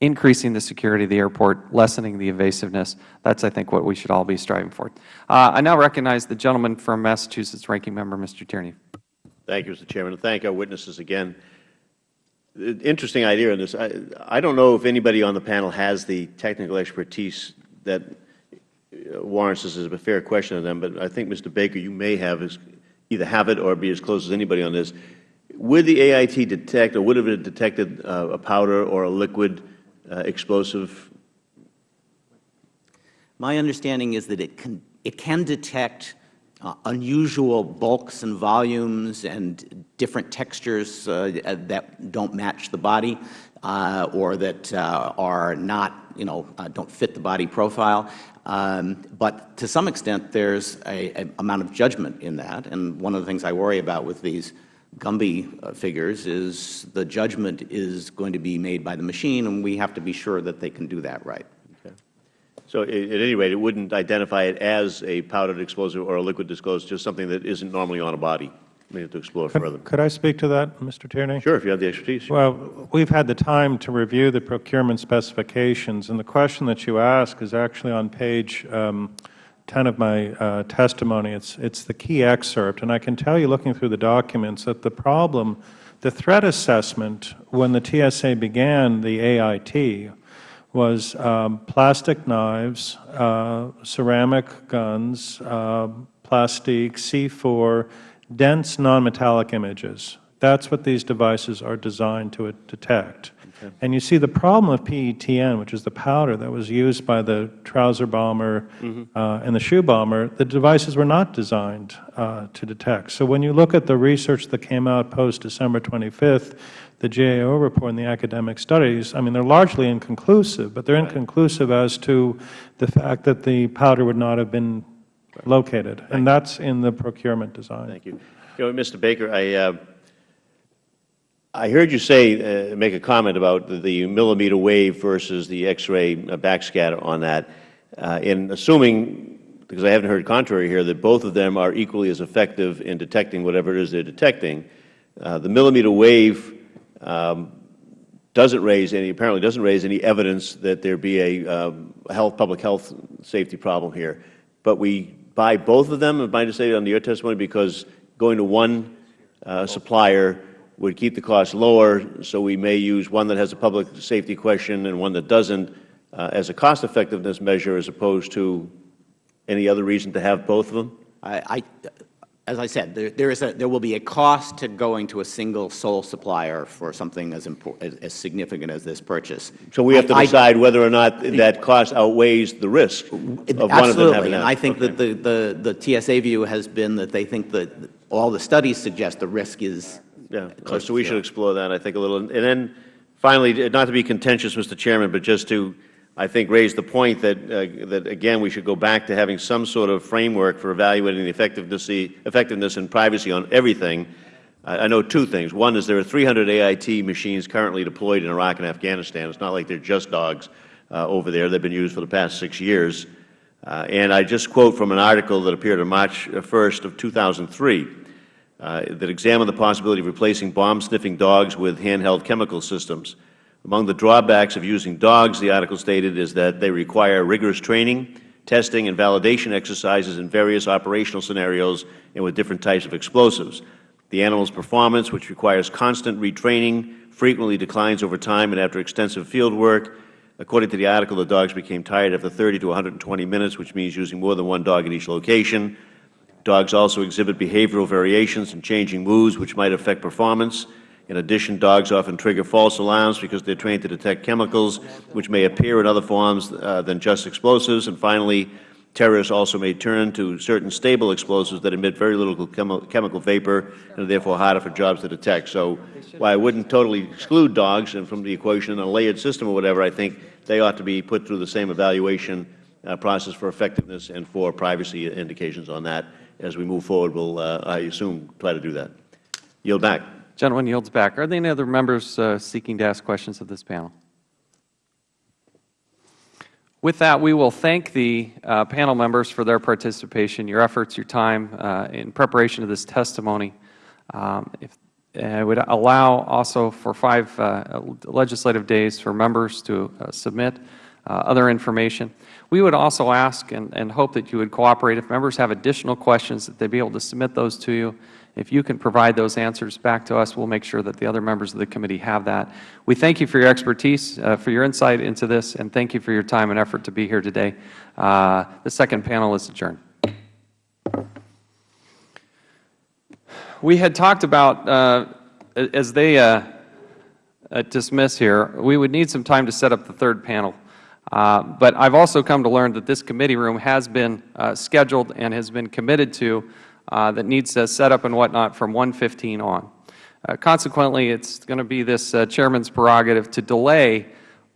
increasing the security of the airport, lessening the evasiveness. That's, I think, what we should all be striving for. Uh, I now recognize the gentleman from Massachusetts, Ranking Member Mr. Tierney. Thank you, Mr. Chairman, thank our witnesses again interesting idea on this. I, I don't know if anybody on the panel has the technical expertise that uh, warrants this as a fair question of them, but I think, Mr. Baker, you may have as, either have it or be as close as anybody on this. Would the AIT detect or would have it detected uh, a powder or a liquid uh, explosive? My understanding is that it can, it can detect uh, unusual bulks and volumes and different textures uh, that don't match the body uh, or that uh, are not, you know, uh, don't fit the body profile. Um, but to some extent, there's a amount of judgment in that. And one of the things I worry about with these Gumby uh, figures is the judgment is going to be made by the machine, and we have to be sure that they can do that right. So at any rate, it wouldn't identify it as a powdered explosive or a liquid explosive, just something that isn't normally on a body. We have to explore could, further. Could I speak to that, Mr. Tierney? Sure, if you have the expertise. Well, we've had the time to review the procurement specifications, and the question that you ask is actually on page um, 10 of my uh, testimony. It's, it's the key excerpt, and I can tell you, looking through the documents, that the problem, the threat assessment when the TSA began the AIT was um, plastic knives, uh, ceramic guns, uh, plastique, C4, dense nonmetallic images. That's what these devices are designed to detect. And you see the problem of PETN, which is the powder that was used by the trouser bomber uh, and the shoe bomber, the devices were not designed uh, to detect. So when you look at the research that came out post-December 25th, the GAO report and the academic studies, I mean, they're largely inconclusive, but they're inconclusive as to the fact that the powder would not have been located. And that's in the procurement design. Thank you. You know, Mr. Baker, I, uh, I heard you say, uh, make a comment about the, millimeter wave versus the X-ray uh, backscatter on that. Uh, in assuming, because I haven't heard contrary here, that both of them are equally as effective in detecting whatever it is they're detecting, uh, the millimeter wave um, doesn't raise any, apparently doesn't raise any evidence that there be a um, health, public health safety problem here. But we buy both of them, am I to say under your testimony, because going to one uh, supplier would keep the cost lower, so we may use one that has a public safety question and one that doesn't uh, as a cost-effectiveness measure as opposed to any other reason to have both of them? I, I, as I said, there, there, is a, there will be a cost to going to a single sole supplier for something as, as, as significant as this purchase. So we have to I, decide whether or not that cost outweighs the risk of one of them having Absolutely, that. I think Okay. that the, the, the TSA view has been that they think that all the studies suggest the risk is Yeah, close so we should explore that, I think, a little. And then, finally, not to be contentious, Mr. Chairman, but just to, I think, raise the point that, uh, that again, we should go back to having some sort of framework for evaluating the effectiveness, effectiveness and privacy on everything. I I know two things. One is there are 300 AIT machines currently deployed in Iraq and Afghanistan. It's not like they're just dogs uh, over there. They've been used for the past six years. Uh, and I just quote from an article that appeared on March 1st of 2003 uh, Uh, that examined the possibility of replacing bomb-sniffing dogs with handheld chemical systems. Among the drawbacks of using dogs, the article stated, is that they require rigorous training, testing, and validation exercises in various operational scenarios and with different types of explosives. The animal's performance, which requires constant retraining, frequently declines over time and after extensive field work. According to the article, the dogs became tired after 30 to 120 minutes, which means using more than one dog at each location. Dogs also exhibit behavioral variations and changing moods, which might affect performance. In addition, dogs often trigger false alarms because they are trained to detect chemicals which may appear in other forms uh, than just explosives. And finally, terrorists also may turn to certain stable explosives that emit very little chemi chemical vapor and are therefore harder for jobs to detect. So while I wouldn't totally exclude dogs from the equation in a layered system or whatever, I think they ought to be put through the same evaluation uh, process for effectiveness and for privacy indications on that. As we move forward, we'll, uh, I assume, try to do that. Yield back. Gentleman yields back. Are there any other members uh, seeking to ask questions of this panel? With that, we will thank the uh, panel members for their participation, your efforts, your time uh, in preparation of this testimony. Um, if, I would allow also for five uh, legislative days for members to uh, submit other information. We would also ask and, and hope that you would cooperate. If members have additional questions, that they be able to submit those to you. If you can provide those answers back to us, we will make sure that the other members of the committee have that. We thank you for your expertise, uh, for your insight into this, and thank you for your time and effort to be here today. Uh, the second panel is adjourned. We had talked about, uh, as they uh, uh, dismiss here, we would need some time to set up the third panel. Uh, but I have also come to learn that this committee room has been uh, scheduled and has been committed to uh, that needs to set up and whatnot from 1:15 on. Uh, consequently, it is going to be this uh, Chairman's prerogative to delay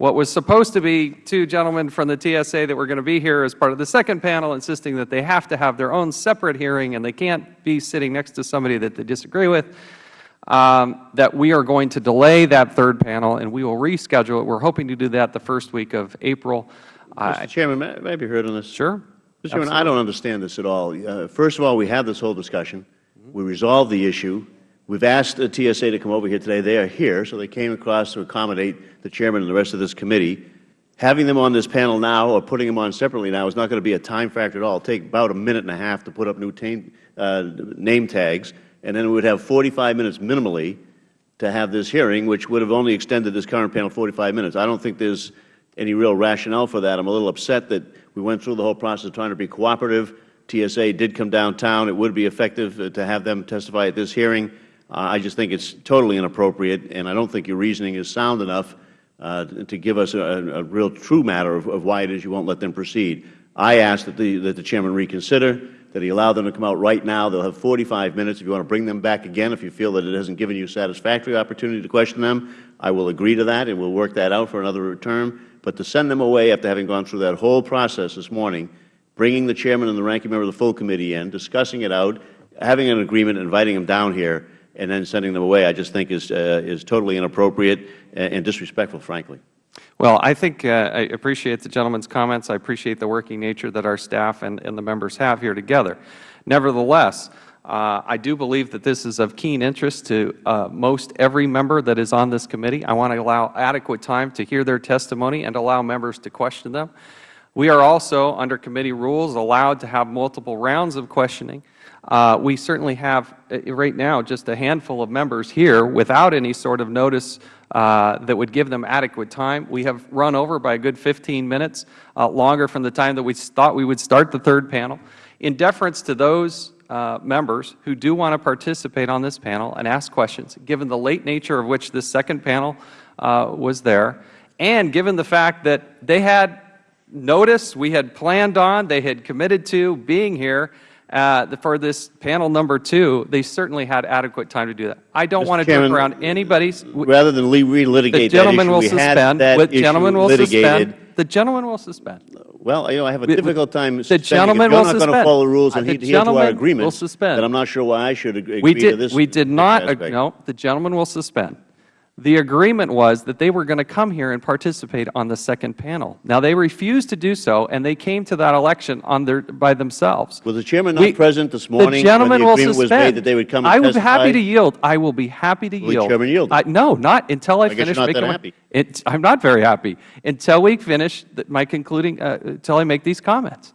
what was supposed to be two gentlemen from the TSA that were going to be here as part of the second panel, insisting that they have to have their own separate hearing and they can't be sitting next to somebody that they disagree with, um, that we are going to delay that third panel and we will reschedule it. We are hoping to do that the first week of April. Mr. Chairman, may, may I be heard on this? Sure. Mr. Chairman, I don't understand this at all. Uh, first of all, we have this whole discussion. We resolved the issue. We've asked the TSA to come over here today. They are here, so they came across to accommodate the Chairman and the rest of this committee. Having them on this panel now or putting them on separately now is not going to be a time factor at all. It will take about a minute and a half to put up new uh, name tags, and then we would have 45 minutes minimally to have this hearing, which would have only extended this current panel 45 minutes. I don't think there's any real rationale for that. I'm a little upset that we went through the whole process of trying to be cooperative. TSA did come downtown. It would be effective uh, to have them testify at this hearing. Uh, I just think it's totally inappropriate, and I don't think your reasoning is sound enough uh, to give us a, a real true matter of, of why it is you won't let them proceed. I ask that the, that the Chairman reconsider, that he allow them to come out right now. They'll have 45 minutes. If you want to bring them back again, if you feel that it hasn't given you a satisfactory opportunity to question them, I will agree to that, and we'll work that out for another term. But to send them away after having gone through that whole process this morning, bringing the Chairman and the Ranking Member of the full committee in, discussing it out, having an agreement, inviting them down here, and then sending them away, I just think is, uh, is totally inappropriate and disrespectful, frankly. Well, I think uh, I appreciate the gentleman's comments. I appreciate the working nature that our staff and, and the members have here together. Nevertheless, uh, I do believe that this is of keen interest to uh, most every member that is on this committee. I want to allow adequate time to hear their testimony and allow members to question them. We are also, under committee rules, allowed to have multiple rounds of questioning. Uh, we certainly have, uh, right now, just a handful of members here without any sort of notice uh, that would give them adequate time. We have run over by a good 15 minutes, uh, longer from the time that we thought we would start the third panel. In deference to those uh, members who do want to participate on this panel and ask questions, given the late nature of which this second panel uh, was there, and given the fact that they had notice, we had planned on, they had committed to being here, uh, for this panel number two, they certainly had adequate time to do that. I don't Mr. want to Chairman, jump around anybody's. Rather than relitigate the that gentleman issue, will suspend. that the gentleman will litigated. suspend. The gentleman will suspend. Well, you know, I have a difficult time the suspending. gentleman you're not going to follow the rules and adhere to our agreement, will suspend. then I'm not sure why I should agree We to did, this. we did not, aspect. no, the gentleman will suspend. The agreement was that they were going to come here and participate on the second panel. Now, they refused to do so, and they came to that election on their, by themselves. Was the chairman not We- present this morning The when gentleman the will agreement was made that they would come and I would be happy to yield. I will be happy to Will the yield. chairman yield? I, no, not until I, I finish not making that my- happy. It, I'm not very happy until we finish the, my concluding, uh, until I make these comments.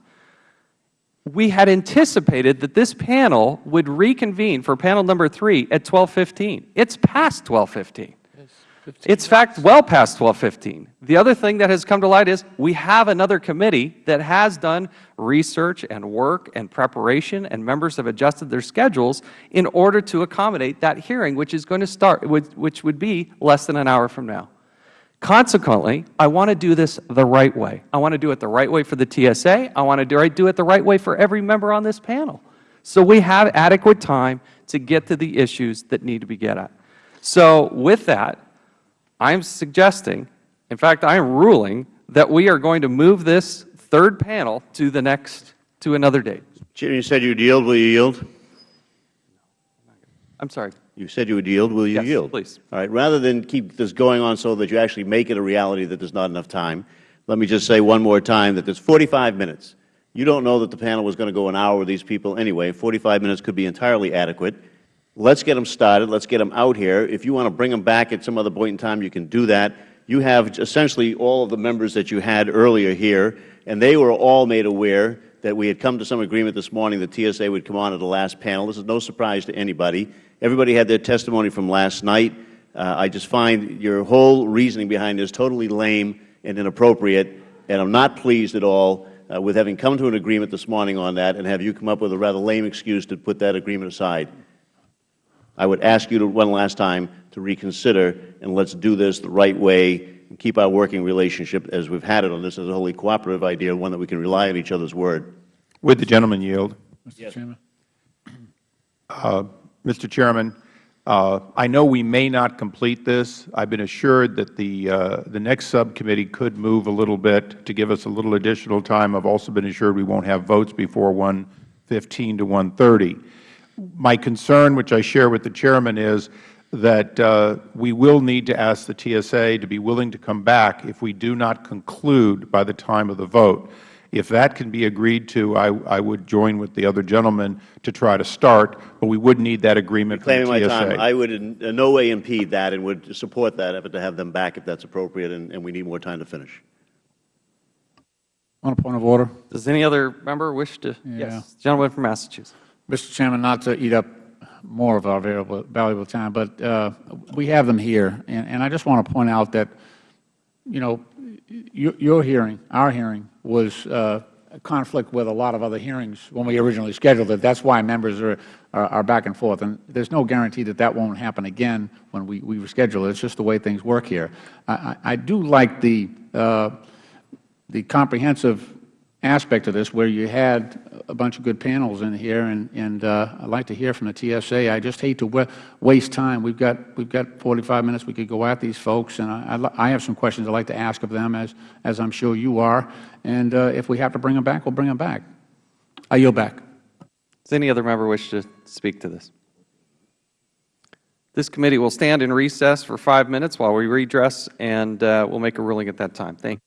We had anticipated that this panel would reconvene for panel number three at 1215. It's past 1215. It's fact well past 1215. The other thing that has come to light is we have another committee that has done research and work and preparation, and members have adjusted their schedules in order to accommodate that hearing, which is going to start, which would be less than an hour from now. Consequently, I want to do this the right way. I want to do it the right way for the TSA. I want to do do it the right way for every member on this panel. So we have adequate time to get to the issues that need to be get at. So with that, I am suggesting, in fact, I am ruling that we are going to move this third panel to the next, to another date. Chairman, you said you'd yield. Will you yield? I'm sorry. You said you would yield. Will you Yes, yield? please. All right. Rather than keep this going on so that you actually make it a reality that there's not enough time, let me just say one more time that there's 45 minutes. You don't know that the panel was going to go an hour with these people anyway. 45 minutes could be entirely adequate. Let's get them started. Let's get them out here. If you want to bring them back at some other point in time, you can do that. You have essentially all of the members that you had earlier here, and they were all made aware that we had come to some agreement this morning that TSA would come on at the last panel. This is no surprise to anybody. Everybody had their testimony from last night. Uh, I just find your whole reasoning behind this totally lame and inappropriate, and I'm not pleased at all uh, with having come to an agreement this morning on that and have you come up with a rather lame excuse to put that agreement aside. I would ask you to, one last time to reconsider, and let's do this the right way and keep our working relationship as we've had it on this as a wholly cooperative idea, one that we can rely on each other's word. Would the gentleman yield? Mr. Chairman. Uh, Mr. Chairman, uh, I know we may not complete this. I've been assured that the, uh, the next subcommittee could move a little bit to give us a little additional time. I've also been assured we won't have votes before 1:15 to 1:30. My concern, which I share with the Chairman, is that uh, we will need to ask the TSA to be willing to come back if we do not conclude by the time of the vote. If that can be agreed to, I, I would join with the other gentleman to try to start, but we would need that agreement from the Claiming TSA. my time, I would in in no way impede that and would support that effort to have them back if that's appropriate and, and we need more time to finish. On a point of order. Does any other member wish to? Yeah. Yes. Gentleman from Massachusetts. Mr. Chairman, not to eat up more of our valuable, valuable time, but uh, we have them here, and, and I just want to point out that, you know, your, your hearing, our hearing, was uh, conflict with a lot of other hearings when we originally scheduled it. That's why members are, are, are back and forth. And there's no guarantee that that won't happen again when we, we reschedule it. It's just the way things work here. I, I, I do like the, uh, the comprehensive aspect of this where you had a bunch of good panels in here, and, and uh, I'd like to hear from the TSA. I just hate to wa waste time. We've got, we've got 45 minutes. We could go at these folks, and I, I'd I have some questions I'd like to ask of them, as, as I'm sure you are. And uh, if we have to bring them back, we'll bring them back. I yield back. Does any other member wish to speak to this? This committee will stand in recess for five minutes while we redress, and uh, we'll make a ruling at that time. Thank you.